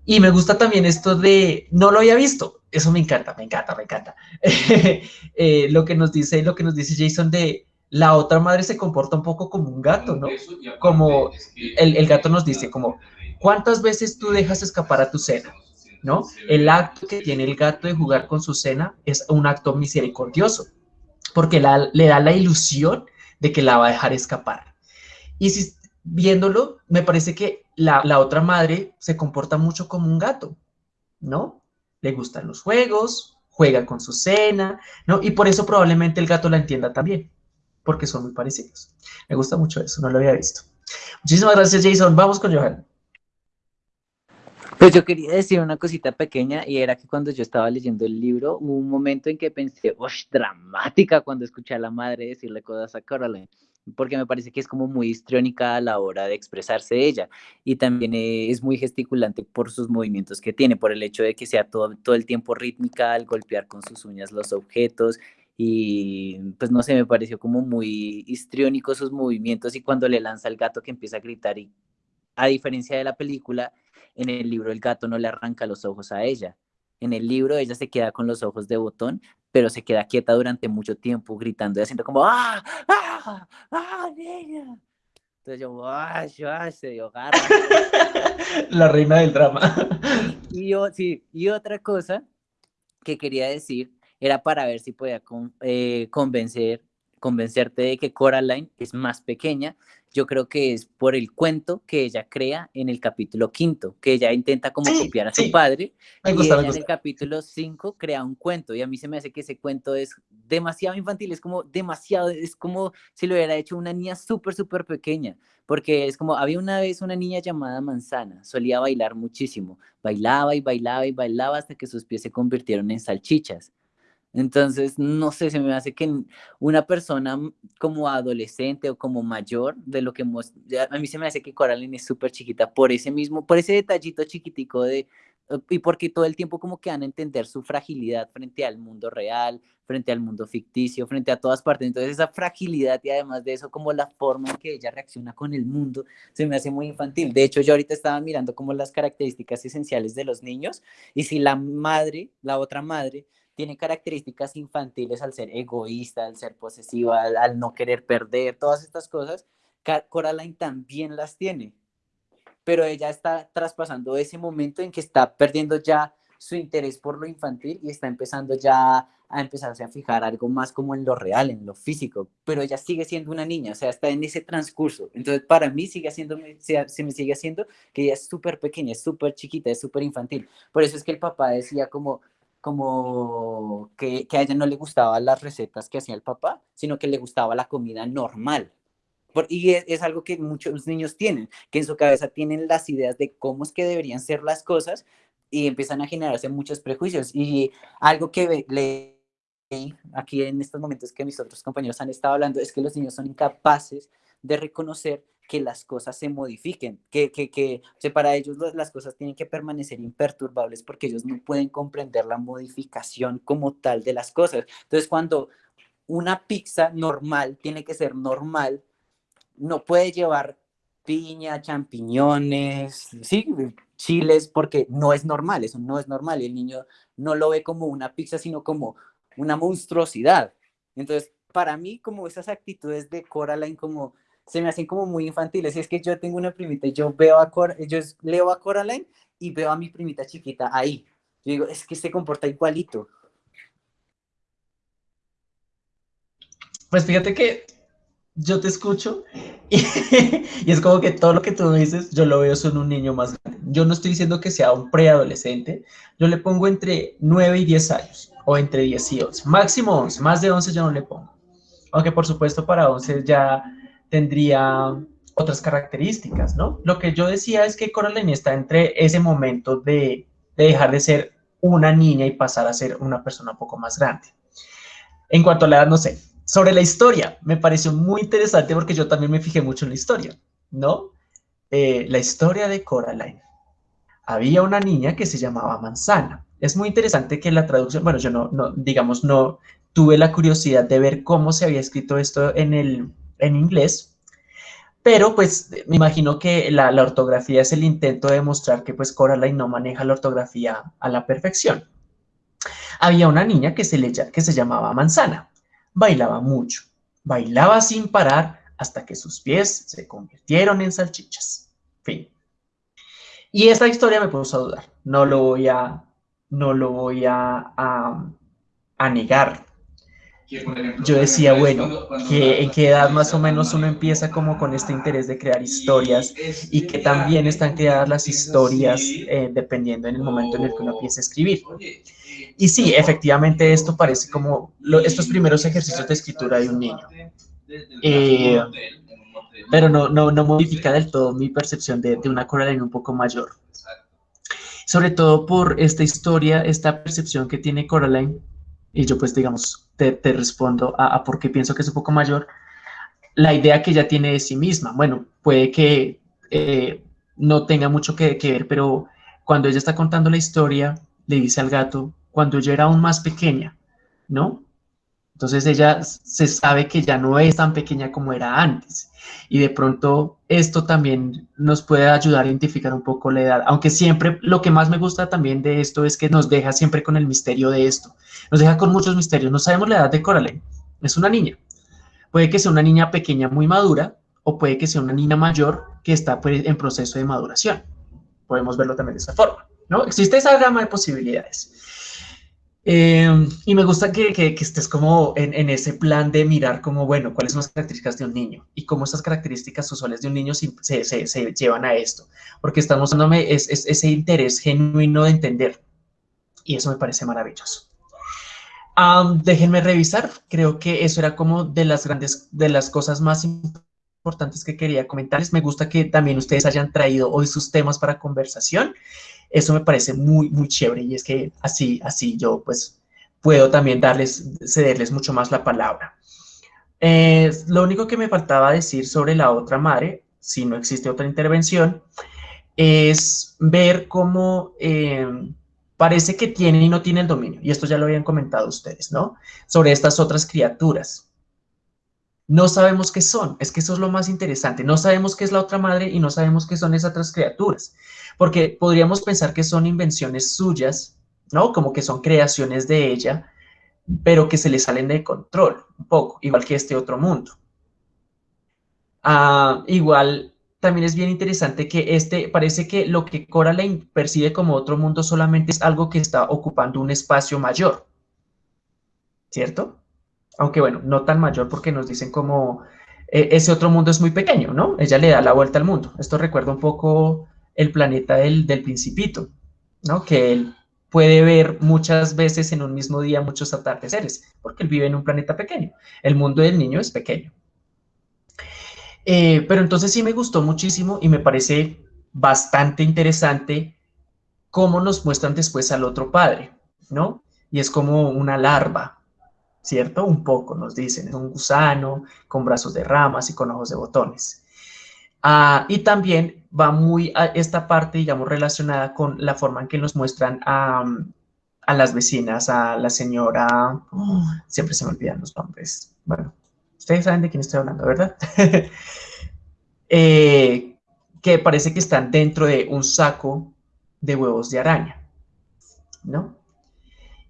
Y me gusta también esto de, no lo había visto, eso me encanta, me encanta, me encanta. <laughs> Eh, lo que nos dice, lo que nos dice Jason de la otra madre se comporta un poco como un gato, ¿no? Como el, el gato nos dice, como, ¿cuántas veces tú dejas escapar a tu cena? ¿No? El acto que tiene el gato de jugar con su cena es un acto misericordioso porque le da la ilusión de que la va a dejar escapar. Y si, viéndolo, me parece que la, otra madre se comporta mucho como un gato, ¿no? Le gustan los juegos, juega con su cena, ¿no? Y por eso probablemente el gato la entienda también, porque son muy parecidos. Me gusta mucho eso, no lo había visto. Muchísimas gracias, Jason. Vamos con Johan.
Pues yo quería decir una cosita pequeña y era que cuando yo estaba leyendo el libro hubo un momento en que pensé, ¡osh! dramática cuando escuché a la madre decirle cosas a Caroline, porque me parece que es como muy histriónica a la hora de expresarse ella y también es muy gesticulante por sus movimientos que tiene, por el hecho de que sea todo, todo el tiempo rítmica al golpear con sus uñas los objetos y pues no sé, me pareció como muy histriónico sus movimientos y cuando le lanza el gato que empieza a gritar y a diferencia de la película, en el libro el gato no le arranca los ojos a ella. En el libro ella se queda con los ojos de botón, pero se queda quieta durante mucho tiempo gritando y haciendo como ¡Ah! ¡Ah! ¡Ah, niña! Entonces yo, ¡ah! ¡Ah! Se dio garra. <laughs>
La reina del drama.
Y, sí, y otra cosa que quería decir era para ver si podía eh, convencer, convencerte de que Coraline es más pequeña yo creo que es por el cuento que ella crea en el capítulo quinto, que ella intenta como copiar a su padre, y en el capítulo cinco crea un cuento, y a mí se me hace que ese cuento es demasiado infantil, es como demasiado, es como si lo hubiera hecho una niña súper, súper pequeña, porque es como, había una vez una niña llamada Manzana, solía bailar muchísimo, bailaba y bailaba y bailaba hasta que sus pies se convirtieron en salchichas, Entonces, no sé, se me hace que una persona como adolescente o como mayor de lo que a mí se me hace que Coraline es súper chiquita por ese mismo, por ese detallito chiquitico de, y porque todo el tiempo como que van a entender su fragilidad frente al mundo real, frente al mundo ficticio, frente a todas partes. Entonces esa fragilidad y además de eso como la forma en que ella reacciona con el mundo se me hace muy infantil. De hecho, yo ahorita estaba mirando como las características esenciales de los niños y si la madre, la otra madre, tiene características infantiles al ser egoísta, al ser posesiva, al, no querer perder, todas estas cosas, Coraline también las tiene. Pero ella está traspasando ese momento en que está perdiendo ya su interés por lo infantil y está empezando ya a empezarse a fijar algo más como en lo real, en lo físico, pero ella sigue siendo una niña, o sea, está en ese transcurso. Entonces, para mí sigue haciendo, se me sigue haciendo que ella es súper pequeña, es súper chiquita, es súper infantil. Por eso es que el papá decía como, como que, a ella no le gustaban las recetas que hacía el papá, sino que le gustaba la comida normal. y es, algo que muchos niños tienen, que en su cabeza tienen las ideas de cómo es que deberían ser las cosas y empiezan a generarse muchos prejuicios. Y algo que leí aquí en estos momentos que mis otros compañeros han estado hablando es que los niños son incapaces de reconocer que las cosas se modifiquen, que, que, que para ellos las cosas tienen que permanecer imperturbables porque ellos no pueden comprender la modificación como tal de las cosas. Entonces, cuando una pizza normal tiene que ser normal, no puede llevar piña, champiñones, sí, chiles, porque no es normal, eso no es normal. Y el niño no lo ve como una pizza, sino como una monstruosidad. Entonces, para mí, como esas actitudes de Coraline, como se me hacen como muy infantiles. Y es que yo tengo una primita y yo veo a Cor yo leo a Coraline y veo a mi primita chiquita ahí. Yo digo, es que se comporta igualito.
Pues fíjate que yo te escucho <laughs> y, es como que todo lo que tú dices, yo lo veo son un niño más grande. Yo no estoy diciendo que sea un preadolescente, yo le pongo entre 9 y 10 años, o entre 10 y 11, máximo 11, más de 11 yo no le pongo. Aunque por supuesto para 11 ya tendría otras características, ¿no? Lo que yo decía es que Coraline está entre ese momento de, dejar de ser una niña y pasar a ser una persona un poco más grande. En cuanto a la edad, no sé. Sobre la historia, me pareció muy interesante porque yo también me fijé mucho en la historia, ¿no? Eh, la historia de Coraline. Había una niña que se llamaba Manzana. Es muy interesante que la traducción, bueno, yo no, no digamos, no tuve la curiosidad de ver cómo se había escrito esto en el, en inglés, pero pues me imagino que la, ortografía es el intento de demostrar que pues Coraline no maneja la ortografía a la perfección. Había una niña que se, le, que se llamaba Manzana, bailaba mucho, bailaba sin parar hasta que sus pies se convirtieron en salchichas. Fin. Y esta historia me puso a dudar, no lo voy a, no lo voy a, a negar yo decía, bueno, que en qué edad más o menos uno empieza como con este interés de crear historias y que también están creadas las historias eh, dependiendo en el momento en el que uno empieza a escribir. Y sí, efectivamente esto parece como estos primeros ejercicios de escritura de un niño. Eh, pero no, no, no, modifica del todo mi percepción de, de una Coraline un poco mayor. Sobre todo por esta historia, esta percepción que tiene Coraline y yo pues digamos, te, respondo a, por qué pienso que es un poco mayor, la idea que ella tiene de sí misma. Bueno, puede que eh, no tenga mucho que, que, ver, pero cuando ella está contando la historia, le dice al gato, cuando yo era aún más pequeña, ¿no? Entonces ella se sabe que ya no es tan pequeña como era antes. Y de pronto esto también nos puede ayudar a identificar un poco la edad. Aunque siempre lo que más me gusta también de esto es que nos deja siempre con el misterio de esto. Nos deja con muchos misterios. No sabemos la edad de Coraline. Es una niña. Puede que sea una niña pequeña muy madura o puede que sea una niña mayor que está pues, en proceso de maduración. Podemos verlo también de esa forma. ¿no? Existe esa gama de posibilidades. Em, y me gusta que, que, estés como en, en, ese plan de mirar como, bueno, cuáles son las características de un niño y cómo esas características usuales de un niño se, se, se llevan a esto, porque estamos dándome es, ese interés genuino de entender y eso me parece maravilloso. déjenme revisar, creo que eso era como de las grandes, de las cosas más importantes que quería comentarles. Me gusta que también ustedes hayan traído hoy sus temas para conversación. Eso me parece muy, muy chévere y es que así, así yo pues puedo también darles, cederles mucho más la palabra. Eh, lo único que me faltaba decir sobre la otra madre, si no existe otra intervención, es ver cómo eh, parece que tiene y no tiene el dominio. Y esto ya lo habían comentado ustedes, ¿no? Sobre estas otras criaturas. No sabemos qué son, es que eso es lo más interesante. No sabemos qué es la otra madre y no sabemos qué son esas otras criaturas. Porque podríamos pensar que son invenciones suyas, ¿no? Como que son creaciones de ella, pero que se le salen de control un poco, igual que este otro mundo. Ah, igual también es bien interesante que este, parece que lo que Coraline percibe como otro mundo solamente es algo que está ocupando un espacio mayor, ¿cierto? Aunque bueno, no tan mayor porque nos dicen como e, ese otro mundo es muy pequeño, ¿no? Ella le da la vuelta al mundo. Esto recuerda un poco el planeta del, del principito, ¿no? Que él puede ver muchas veces en un mismo día muchos atardeceres, porque él vive en un planeta pequeño. El mundo del niño es pequeño. Eh, pero entonces sí me gustó muchísimo y me parece bastante interesante cómo nos muestran después al otro padre, ¿no? Y es como una larva, ¿cierto? Un poco nos dicen, es un gusano con brazos de ramas y con ojos de botones. Ah, y también va muy a esta parte, digamos, relacionada con la forma en que nos muestran a, las vecinas, a la señora, oh, siempre se me olvidan los nombres, bueno, ustedes saben de quién estoy hablando, ¿verdad? <laughs> Eh, que parece que están dentro de un saco de huevos de araña, ¿no?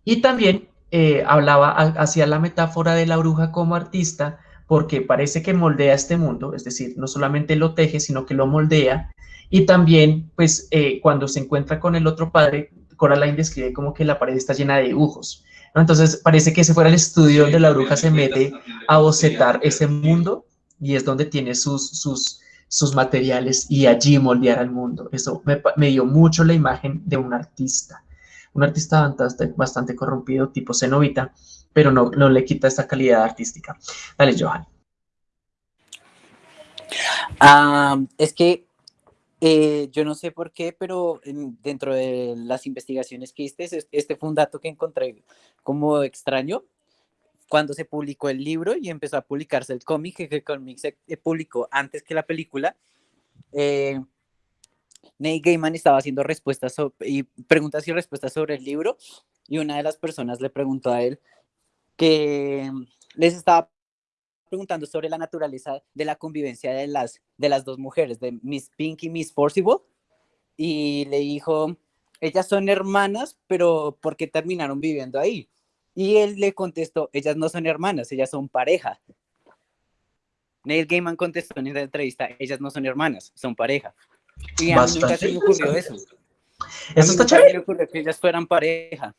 Y también eh, hablaba, hacía la metáfora de la bruja como artista, porque parece que moldea este mundo, es decir, no solamente lo teje, sino que lo moldea. Y también, pues, eh, cuando se encuentra con el otro padre, Coraline describe como que la pared está llena de dibujos. Entonces, parece que ese fuera el estudio donde la bruja se mete a bocetar ese mundo y es donde tiene sus, sus, sus materiales y allí moldear al mundo. Eso me, me dio mucho la imagen de un artista, un artista bastante, bastante corrompido, tipo cenovita, pero no, no le quita esta calidad artística. Dale, Johan.
Ah, es que eh, yo no sé por qué, pero dentro de las investigaciones que hiciste, este fue un dato que encontré como extraño. Cuando se publicó el libro y empezó a publicarse el cómic, que el cómic se eh, publicó antes que la película, eh, Neil Gaiman estaba haciendo respuestas y preguntas y respuestas sobre el libro y una de las personas le preguntó a él que les estaba preguntando sobre la naturaleza de la convivencia de las, de las dos mujeres, de Miss Pink y Miss Forcible, y le dijo, ellas son hermanas, pero ¿por qué terminaron viviendo ahí? Y él le contestó, ellas no son hermanas, ellas son pareja. Neil Gaiman contestó en esa entrevista, ellas no son hermanas, son pareja. Y a mí nunca se me ocurrió eso.
Eso está chévere.
me ocurrió que ellas fueran pareja.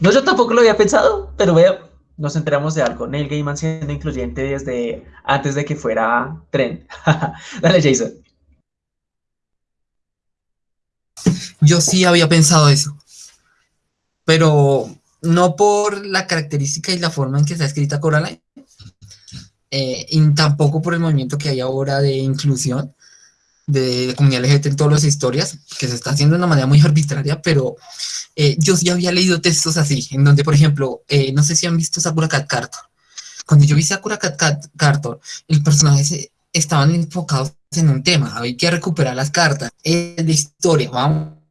No, yo tampoco lo había pensado, pero vea, nos enteramos de algo. Neil Gaiman siendo incluyente desde antes de que fuera trend. <laughs> Dale, Jason.
Yo sí había pensado eso, pero no por la característica y la forma en que está escrita Coraline, eh, y tampoco por el movimiento que hay ahora de inclusión, de comunidad LGBT en todas las historias, que se está haciendo de una manera muy arbitraria, pero eh, yo ya había leído textos así, en donde, por ejemplo, eh, no sé si han visto Sakura Cat. Cuando yo vi Sakura Cat Cartor, el personaje estaban enfocados en un tema, había que recuperar las cartas de historia, vamos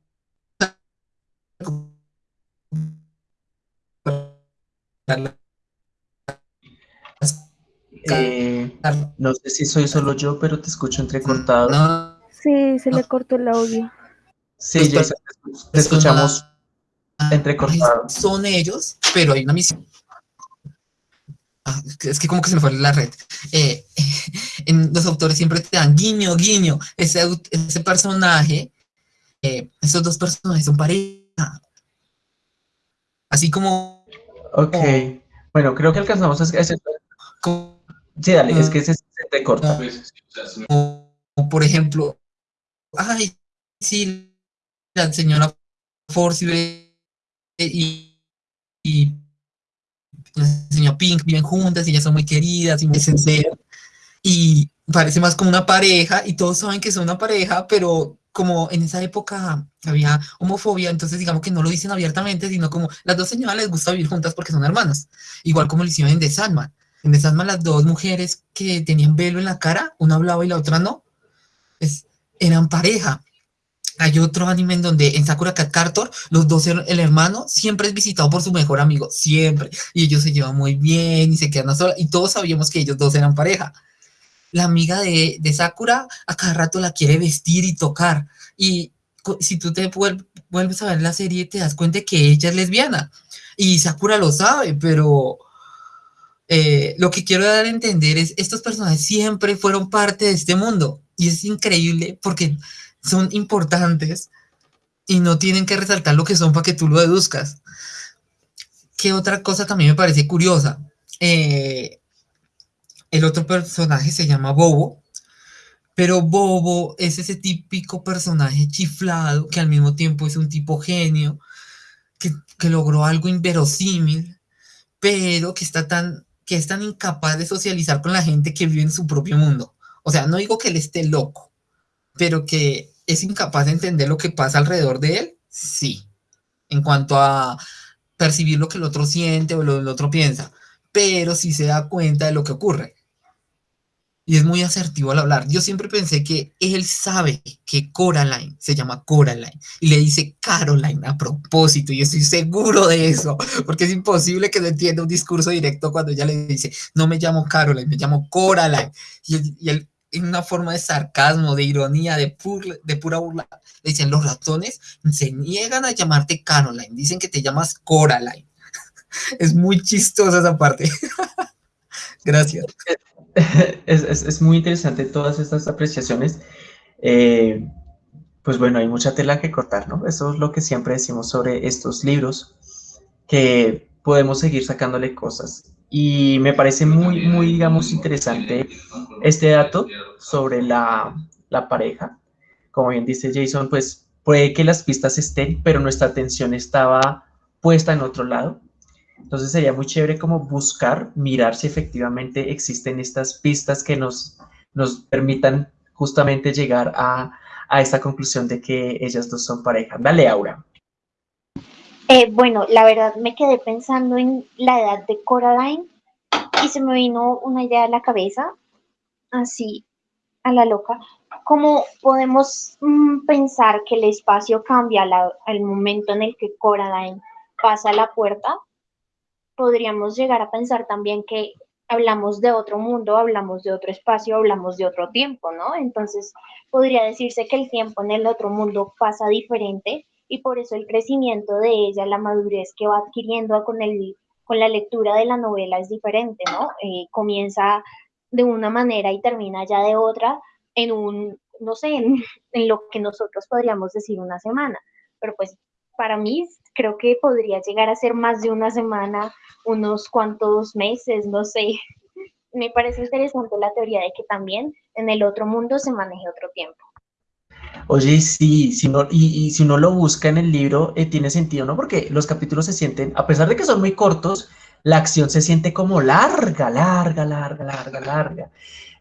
eh, no sé si soy solo yo, pero te escucho entrecortado.
Sí, se le cortó el audio.
Sí, ya te escuchamos entrecortado.
Son ellos, pero hay una misión. Ah, es que como que se me fue la red. Eh, <laughs> en los autores siempre te dan guiño, guiño. Ese, ese personaje, eh, esos dos personajes son pareja. Así como...
Ok. Bueno, creo que alcanzamos a... Sí, dale, es que se, se te corta.
O, por ejemplo, ay, sí, la señora Force y, y la señora Pink viven juntas y ellas son muy queridas y muy sinceras. Y parece más como una pareja y todos saben que son una pareja, pero como en esa época había homofobia, entonces digamos que no lo dicen abiertamente, sino como las dos señoras les gusta vivir juntas porque son hermanas, igual como lo hicieron en The Sandman. En The Sandman las dos mujeres que tenían velo en la cara, una hablaba y la otra no, es, eran pareja. Hay otro anime en donde en Sakura Cat los dos, el hermano siempre es visitado por su mejor amigo, siempre. Y ellos se llevan muy bien y se quedan a solas. Y todos sabíamos que ellos dos eran pareja. La amiga de, de Sakura a cada rato la quiere vestir y tocar. Y si tú te vuelves a ver la serie, te das cuenta que ella es lesbiana. Y Sakura lo sabe, pero eh, lo que quiero dar a entender es, estos personajes siempre fueron parte de este mundo. Y es increíble porque son importantes y no tienen que resaltar lo que son para que tú lo deduzcas. ¿Qué otra cosa también me parece curiosa? Eh, el otro personaje se llama Bobo, pero Bobo es ese típico personaje chiflado que al mismo tiempo es un tipo genio, que, que logró algo inverosímil, pero que está tan que es tan incapaz de socializar con la gente que vive en su propio mundo. O sea, no digo que él esté loco, pero que es incapaz de entender lo que pasa alrededor de él, sí. En cuanto a percibir lo que el otro siente o lo que el otro piensa, pero sí se da cuenta de lo que ocurre y es muy asertivo al hablar. Yo siempre pensé que él sabe que Coraline se llama Coraline y le dice Caroline a propósito y estoy seguro de eso, porque es imposible que no entienda un discurso directo cuando ella le dice, no me llamo Caroline, me llamo Coraline. Y él, en una forma de sarcasmo, de ironía, de, de pura burla, le dicen, los ratones se niegan a llamarte Caroline, dicen que te llamas Coraline. <laughs> es muy chistosa esa parte. <laughs> Gracias. <laughs>
es, muy interesante todas estas apreciaciones. Eh, pues bueno, hay mucha tela que cortar, ¿no? Eso es lo que siempre decimos sobre estos libros, que podemos seguir sacándole cosas. Y me parece muy, muy, digamos, interesante este dato sobre la, la pareja. Como bien dice Jason, pues puede que las pistas estén, pero nuestra atención estaba puesta en otro lado. Entonces sería muy chévere como buscar, mirar si efectivamente existen estas pistas que nos, nos permitan justamente llegar a, a esta conclusión de que ellas dos son pareja. Dale, Aura.
Eh, bueno, la verdad me quedé pensando en la edad de Coraline y se me vino una idea a la cabeza, así a la loca. ¿Cómo podemos mm, pensar que el espacio cambia al momento en el que Coraline pasa la puerta? Podríamos llegar a pensar también que hablamos de otro mundo, hablamos de otro espacio, hablamos de otro tiempo, ¿no? Entonces, podría decirse que el tiempo en el otro mundo pasa diferente y por eso el crecimiento de ella, la madurez que va adquiriendo con, el, con la lectura de la novela es diferente, ¿no? Eh, comienza de una manera y termina ya de otra en un, no sé, en, en lo que nosotros podríamos decir una semana, pero pues para mí creo que podría llegar a ser más de una semana, unos cuantos meses, no sé. <laughs> Me parece interesante la teoría de que también en el otro mundo se maneje otro tiempo.
Oye, sí, si no, y, si uno lo busca en el libro, eh, tiene sentido, ¿no? Porque los capítulos se sienten, a pesar de que son muy cortos, la acción se siente como larga, larga, larga, larga, larga.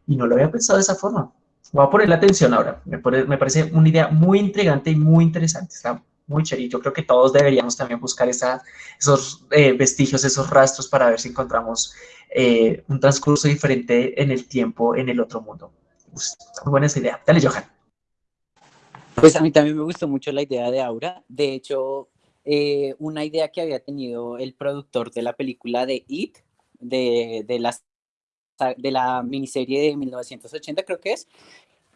Y no lo había pensado de esa forma. Voy a poner la atención ahora. Me, me parece una idea muy intrigante y muy interesante. Está muy chévere. Yo creo que todos deberíamos también buscar esos eh, vestigios, esos rastros para ver si encontramos eh, un transcurso diferente en el tiempo en el otro mundo. muy buena esa idea. Dale, Johan.
Pues a mí también me gustó mucho la idea de Aura. De hecho, eh, una idea que había tenido el productor de la película de It, de, de, la, de la miniserie de 1980, creo que es,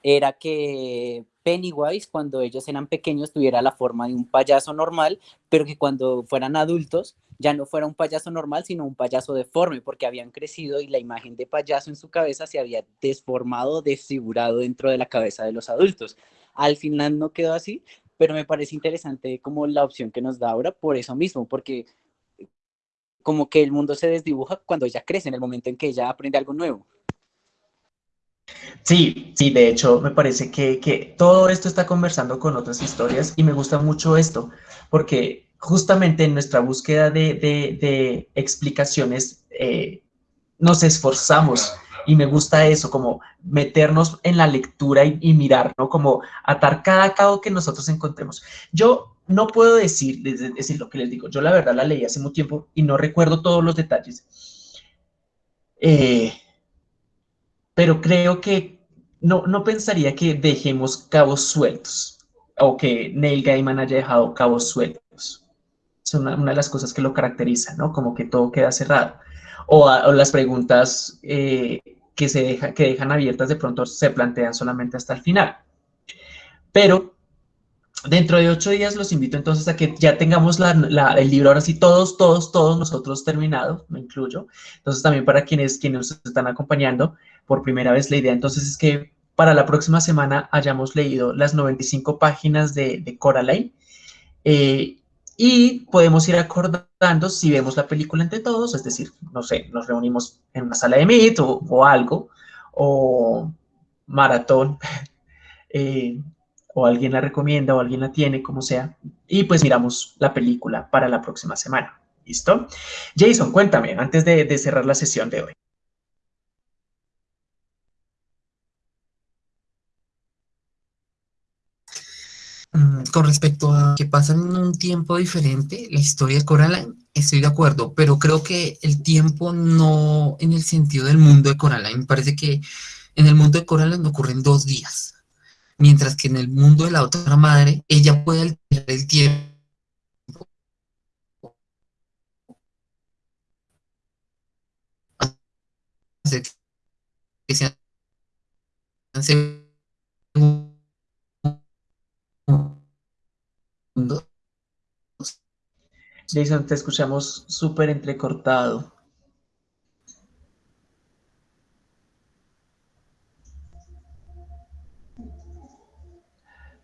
era que Pennywise, cuando ellos eran pequeños, tuviera la forma de un payaso normal, pero que cuando fueran adultos ya no fuera un payaso normal, sino un payaso deforme, porque habían crecido y la imagen de payaso en su cabeza se había desformado, desfigurado dentro de la cabeza de los adultos. Al final no quedó así, pero me parece interesante como la opción que nos da ahora por eso mismo, porque como que el mundo se desdibuja cuando ella crece, en el momento en que ella aprende algo nuevo.
Sí, sí, de hecho me parece que, todo esto está conversando con otras historias y me gusta mucho esto, porque justamente en nuestra búsqueda de, explicaciones eh, nos esforzamos Y me gusta eso, como meternos en la lectura y, y mirar, ¿no? Como atar cada cabo que nosotros encontremos. Yo no puedo decir, es decir, lo que les digo, yo la verdad la leí hace mucho tiempo y no recuerdo todos los detalles. Eh, pero creo que no, no pensaría que dejemos cabos sueltos o que Neil Gaiman haya dejado cabos sueltos. Es una, una de las cosas que lo caracteriza, ¿no? Como que todo queda cerrado. O, a- o las preguntas eh, que, se deja, que dejan abiertas de pronto se plantean solamente hasta el final. Pero dentro de ocho días los invito entonces a que ya tengamos la- la- el libro ahora sí todos, todos, todos nosotros terminados, me incluyo. Entonces también para quienes, quienes nos están acompañando por primera vez, la idea entonces es que para la próxima semana hayamos leído las 95 páginas de, de Coraline eh, y podemos ir acordando si vemos la película entre todos, es decir, no sé, nos reunimos en una sala de Meet o, algo, o maratón, <laughs> eh, o alguien la recomienda o alguien la tiene, como sea, y pues miramos la película para la próxima semana. ¿Listo? Jason, cuéntame, antes de cerrar la sesión de hoy.
Mm, Con respecto a que pasan en un tiempo diferente, la historia de Coraline, estoy de acuerdo, pero creo que el tiempo no en el sentido del mundo de Coraline. Me parece que en el mundo de Coraline ocurren dos días, mientras que en el mundo de la otra madre, ella puede alterar el tiempo. que sean
Jason, te escuchamos súper entrecortado.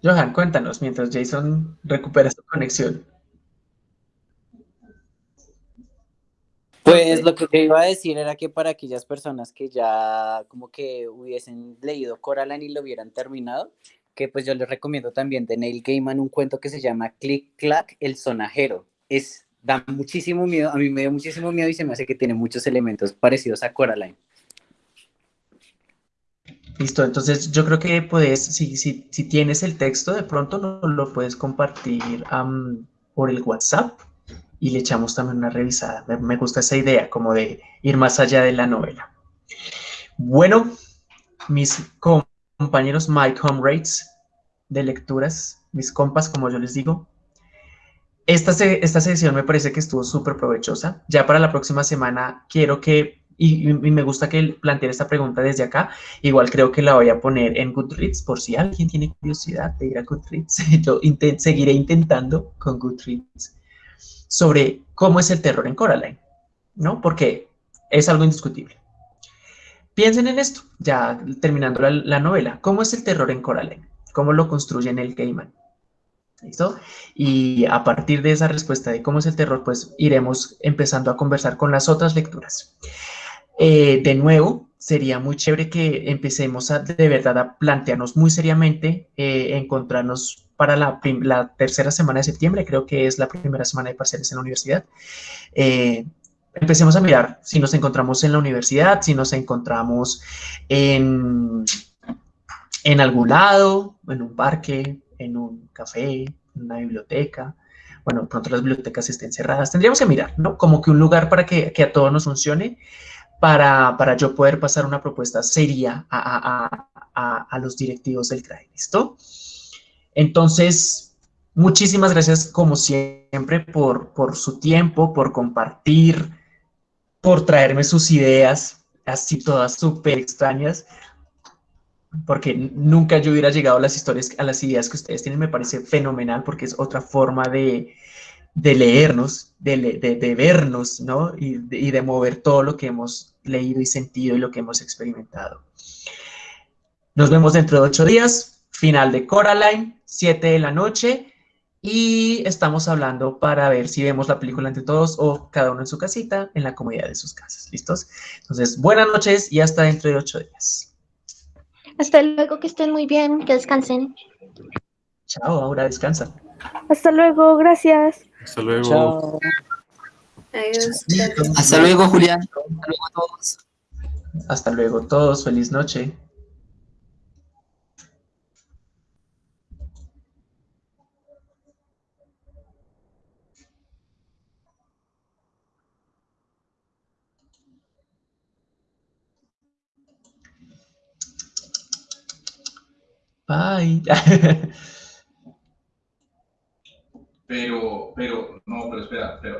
Johan, cuéntanos mientras Jason recupera su conexión.
Pues lo que iba a decir era que para aquellas personas que ya como que hubiesen leído Coraline y lo hubieran terminado, que pues yo les recomiendo también de Neil Gaiman un cuento que se llama Click Clack, el sonajero. Es, da muchísimo miedo, a mí me dio muchísimo miedo y se me hace que tiene muchos elementos parecidos a Coraline.
Listo, entonces yo creo que puedes, si, si, si tienes el texto, de pronto no lo puedes compartir por el WhatsApp y le echamos también una revisada. Me, me gusta esa idea, como de ir más allá de la novela. Bueno, mis com- compañeros, my comrades de lecturas, mis compas, como yo les digo, esta, esta sesión me parece que estuvo súper provechosa. Ya para la próxima semana quiero que, y, me gusta que plantear esta pregunta desde acá, igual creo que la voy a poner en Goodreads por si alguien tiene curiosidad de ir a Goodreads. <laughs> Yo inten- seguiré intentando con Goodreads sobre cómo es el terror en Coraline, ¿no? Porque es algo indiscutible. Piensen en esto, ya terminando la, la novela. ¿Cómo es el terror en Coraline? ¿Cómo lo construye el Gaiman? ¿Listo? Y a partir de esa respuesta de cómo es el terror, pues iremos empezando a conversar con las otras lecturas. Eh, de nuevo, sería muy chévere que empecemos a, de verdad a plantearnos muy seriamente, eh, encontrarnos para la, la tercera semana de septiembre, creo que es la primera semana de parciales en la universidad. Eh, empecemos a mirar si nos encontramos en la universidad, si nos encontramos en, en algún lado, en un parque, en un café, en una biblioteca. Bueno, pronto las bibliotecas estén cerradas. Tendríamos que mirar, ¿no? Como que un lugar para que, que a todos nos funcione, para, para yo poder pasar una propuesta seria a, a- a- los directivos del CRAE, ¿listo? Entonces, muchísimas gracias como siempre por, por su tiempo, por compartir, por traerme sus ideas, así todas súper extrañas, porque nunca yo hubiera llegado a las historias, a las ideas que ustedes tienen, me parece fenomenal, porque es otra forma de, de leernos, de, de- vernos, ¿no? Y de, y de mover todo lo que hemos leído y sentido y lo que hemos experimentado. Nos vemos dentro de ocho días, final de Coraline, 7 de la noche. Y estamos hablando para ver si vemos la película entre todos o cada uno en su casita, en la comodidad de sus casas. ¿Listos? Entonces, buenas noches y hasta dentro de ocho días.
Hasta luego, que estén muy bien, que descansen.
Chao, ahora descansa.
Hasta luego, gracias.
Hasta luego.
Chao.
Adiós.
Hasta luego, Julián. Hasta luego a todos.
Hasta luego todos, feliz noche. Bye.
Pero, pero, no, pero espera, pero